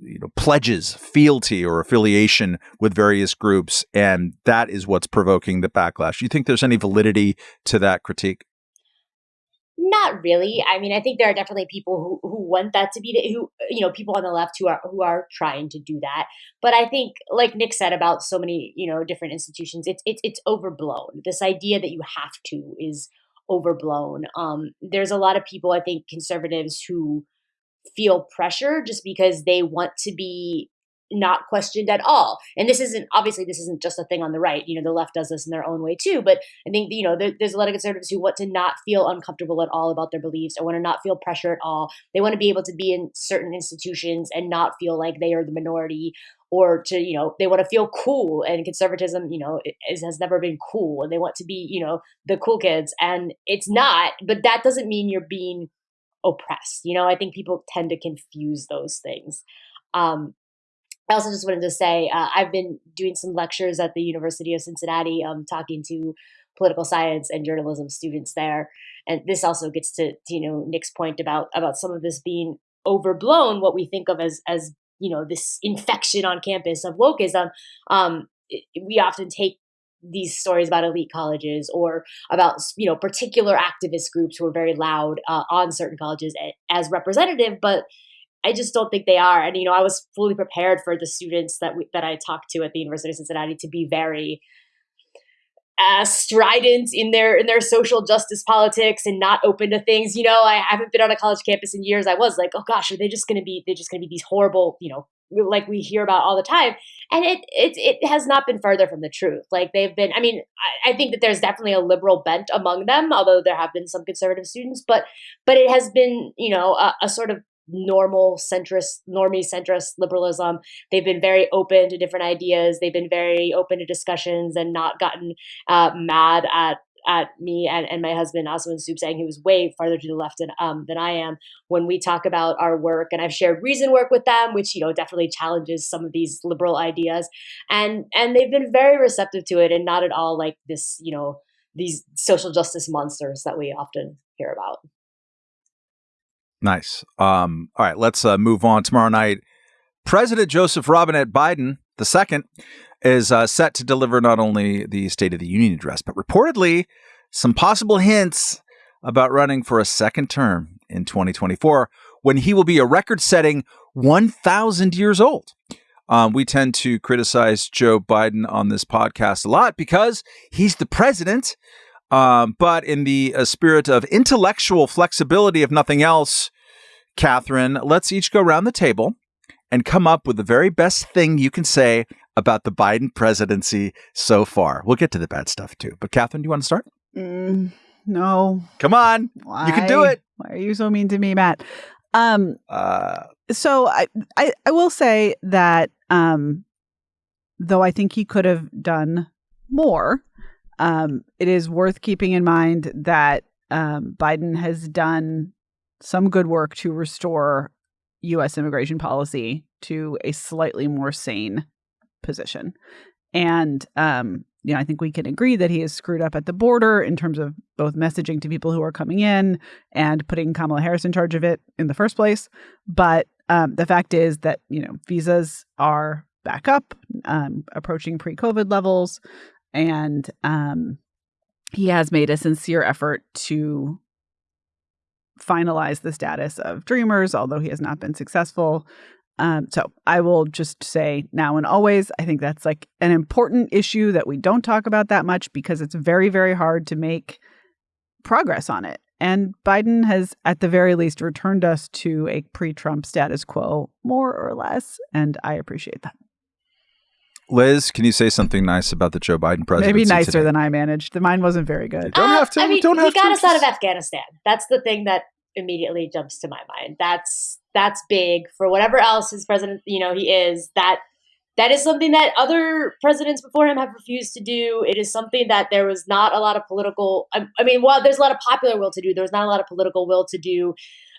you know pledges, fealty or affiliation with various groups, and that is what's provoking the backlash. You think there's any validity to that critique? Not really. I mean, I think there are definitely people who, who want that to be the, who you know people on the left who are who are trying to do that. But I think, like Nick said about so many you know different institutions, it's it's it's overblown. This idea that you have to is overblown. Um, there's a lot of people, I think, conservatives who feel pressure just because they want to be not questioned at all. And this isn't obviously this isn't just a thing on the right. You know, the left does this in their own way too. But I think you know there, there's a lot of conservatives who want to not feel uncomfortable at all about their beliefs or want to not feel pressure at all. They want to be able to be in certain institutions and not feel like they are the minority or to you know they want to feel cool and conservatism you know is, has never been cool and they want to be you know the cool kids and it's not but that doesn't mean you're being oppressed you know i think people tend to confuse those things um, I also just wanted to say uh, I've been doing some lectures at the University of Cincinnati, um, talking to political science and journalism students there, and this also gets to, to you know Nick's point about about some of this being overblown. What we think of as as you know this infection on campus of wokeism. Um, we often take these stories about elite colleges or about you know particular activist groups who are very loud uh, on certain colleges as representative, but I just don't think they are. And you know, I was fully prepared for the students that we, that I talked to at the University of Cincinnati to be very uh, strident in their in their social justice politics and not open to things. You know, I haven't been on a college campus in years. I was like, oh gosh, are they just going to be? They're just going to be these horrible, you know, like we hear about all the time. And it it it has not been further from the truth. Like they've been. I mean, I, I think that there's definitely a liberal bent among them, although there have been some conservative students. But but it has been, you know, a, a sort of normal centrist, normie centrist liberalism. They've been very open to different ideas. They've been very open to discussions and not gotten uh, mad at at me and, and my husband Asawin Suebsaeng, who is way farther to the left than um, than I am, when we talk about our work. And I've shared reason work with them, which you know definitely challenges some of these liberal ideas, and and they've been very receptive to it, and not at all like this, you know, these social justice monsters that we often hear about. Nice. Um, all right, let's uh, move on. Tomorrow night, President Joseph Robinette Biden II is uh, set to deliver not only the State of the Union address, but reportedly some possible hints about running for a second term in 2024 when he will be a record setting 1,000 years old. Um, we tend to criticize Joe Biden on this podcast a lot because he's the president um, but in the uh, spirit of intellectual flexibility, if nothing else, Katherine, let's each go around the table and come up with the very best thing you can say about the Biden presidency so far. We'll get to the bad stuff too. But Katherine, do you want to start? Mm, no. Come on. Why? You can do it. Why are you so mean to me, Matt? Um, uh, so I, I, I will say that um, though I think he could have done more, um, it is worth keeping in mind that um, Biden has done some good work to restore U.S. immigration policy to a slightly more sane position. And, um, you know, I think we can agree that he has screwed up at the border in terms of both messaging to people who are coming in and putting Kamala Harris in charge of it in the first place. But um, the fact is that, you know, visas are back up, um, approaching pre COVID levels and um, he has made a sincere effort to finalize the status of Dreamers, although he has not been successful. Um, so I will just say now and always, I think that's like an important issue that we don't talk about that much because it's very, very hard to make progress on it. And Biden has, at the very least, returned us to a pre Trump status quo, more or less. And I appreciate that. Liz, can you say something nice about the Joe Biden presidency? Maybe nicer today? than I managed. The mine wasn't very good. Don't have to. Uh, I mean, don't have he got to. us out of Afghanistan. That's the thing that immediately jumps to my mind. That's that's big for whatever else his president, you know, he is. That that is something that other presidents before him have refused to do. It is something that there was not a lot of political. I, I mean, while there's a lot of popular will to do, there was not a lot of political will to do.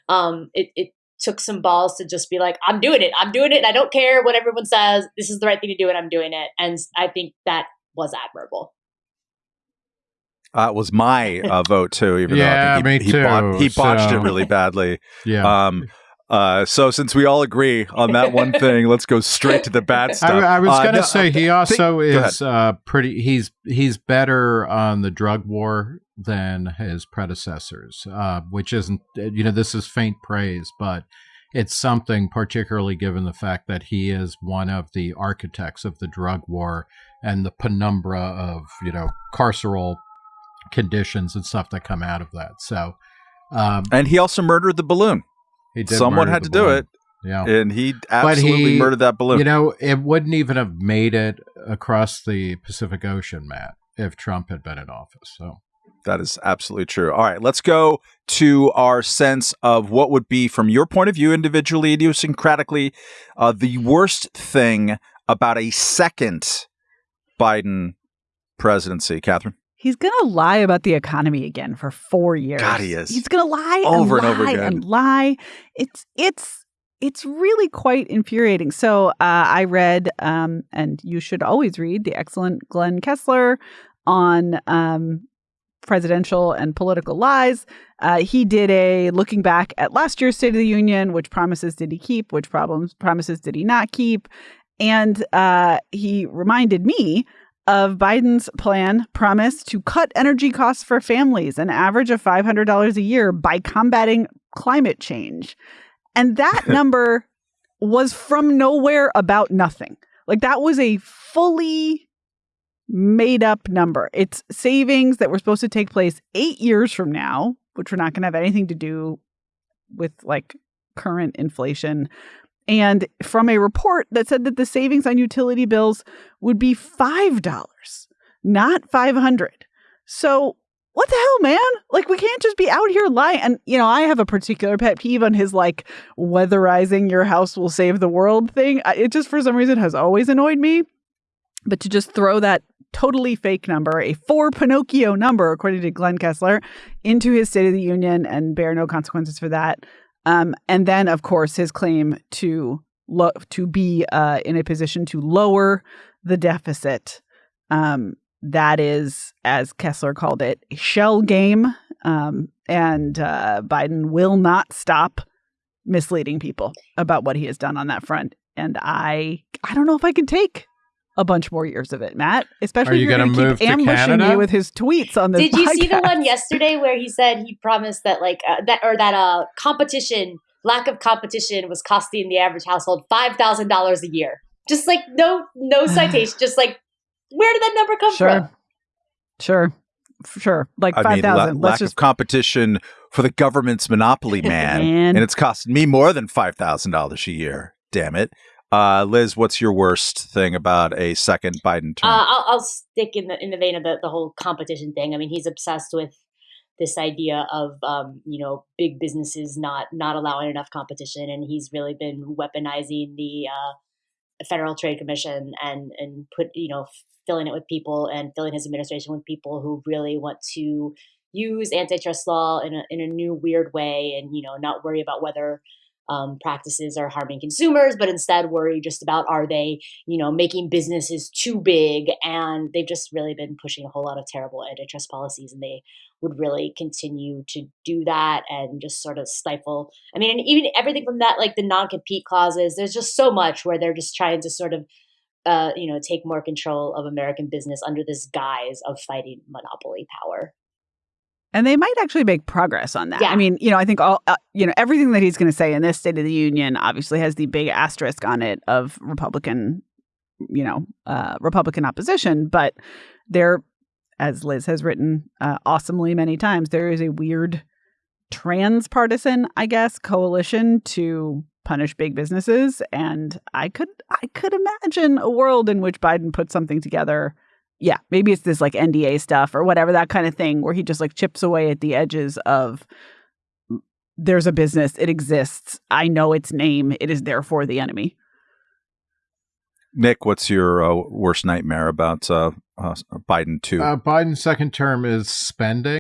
Um, it, it took some balls to just be like, I'm doing it. I'm doing it. And I don't care what everyone says. This is the right thing to do, and I'm doing it. And I think that was admirable. Uh, it was my uh, vote too, even Yeah, though I think he, me he, bot- too, he botched so- it really badly. Yeah. Um, uh, so since we all agree on that one thing, let's go straight to the bad stuff. I, I was Uh, going to no, say he also ahead. is uh, pretty. He's he's better on the drug war than his predecessors, uh, which isn't. You know, this is faint praise, but it's something, particularly given the fact that he is one of the architects of the drug war and the penumbra of you know carceral conditions and stuff that come out of that. So um, and he also murdered the balloon. he did Someone had to do it, Yeah. and he absolutely he- murdered that balloon. You know, it wouldn't even have made it across the Pacific Ocean, Matt, if Trump had been in office. So That is absolutely true. All right, let's go to our sense of what would be, from your point of view, individually, idiosyncratically, uh, the worst thing about a second Biden presidency. Katherine? He's going to lie about the economy again for four years. God, he is. He's going to lie Over and and, over again. and lie. It's it's it's really quite infuriating. So uh, I read, um, and you should always read the excellent Glenn Kessler on um, presidential and political lies. Uh, he did a looking back at last year's State of the Union, which promises did he keep, which problems promises did he not keep, and uh, he reminded me of Biden's plan promise to cut energy costs for families an average of $500 a year by combating climate change. And that number was from nowhere about nothing. Like that was a fully made up number. It's savings that were supposed to take place 8 years from now, which we're not going to have anything to do with like current inflation. And from a report that said that the savings on utility bills would be $5, not 500. So, what the hell, man? Like we can't just be out here lying. And you know, I have a particular pet peeve on his like weatherizing your house will save the world thing. It just for some reason has always annoyed me. But to just throw that totally fake number, a four Pinocchio number, according to Glenn Kessler, into his State of the Union and bear no consequences for that. Um, and then, of course, his claim to lo- to be uh, in a position to lower the deficit. Um, that is, as Kessler called it, a shell game. Um, and uh, Biden will not stop misleading people about what he has done on that front. And I, I don't know if I can take a bunch more years of it, Matt. Especially Are if you you're gonna going to move keep to ambushing Canada? me with his tweets on this. Did you see the one yesterday where he said he promised that like uh, that or that uh competition lack of competition was costing the average household five thousand dollars a year? Just like no no citation, just like where did that number come Sure. from? Sure. F- Sure. Like I mean, la- 5,000. lack Let's just of competition for the government's monopoly, man. Man. and it's costing me more than $5,000 a year. Damn it. Uh, Liz, what's your worst thing about a second Biden term? Uh, I'll, I'll stick in the in the vein of the, the whole competition thing. I mean, he's obsessed with this idea of um, you know big businesses not not allowing enough competition, and he's really been weaponizing the uh, Federal Trade Commission and and put you know filling it with people and filling his administration with people who really want to use antitrust law in a in a new weird way, and you know not worry about whether um, practices are harming consumers, but instead worry just about are they you know, making businesses too big. And they've just really been pushing a whole lot of terrible antitrust policies, and they would really continue to do that and just sort of stifle. I mean, and even everything from that, like the non compete clauses, there's just so much where they're just trying to sort of uh, you know, take more control of American business under this guise of fighting monopoly power. And they might actually make progress on that. Yeah. I mean, you know, I think all, uh, you know, everything that he's going to say in this State of the Union obviously has the big asterisk on it of Republican, you know, uh, Republican opposition. But there, as Liz has written uh, awesomely many times, there is a weird transpartisan, I guess, coalition to punish big businesses. And I could, I could imagine a world in which Biden put something together yeah, maybe it's this like NDA stuff or whatever that kind of thing where he just like chips away at the edges of there's a business, it exists, I know its name, it is therefore the enemy. Nick, what's your uh, worst nightmare about uh, uh, Biden too? Uh, Biden's second term is spending.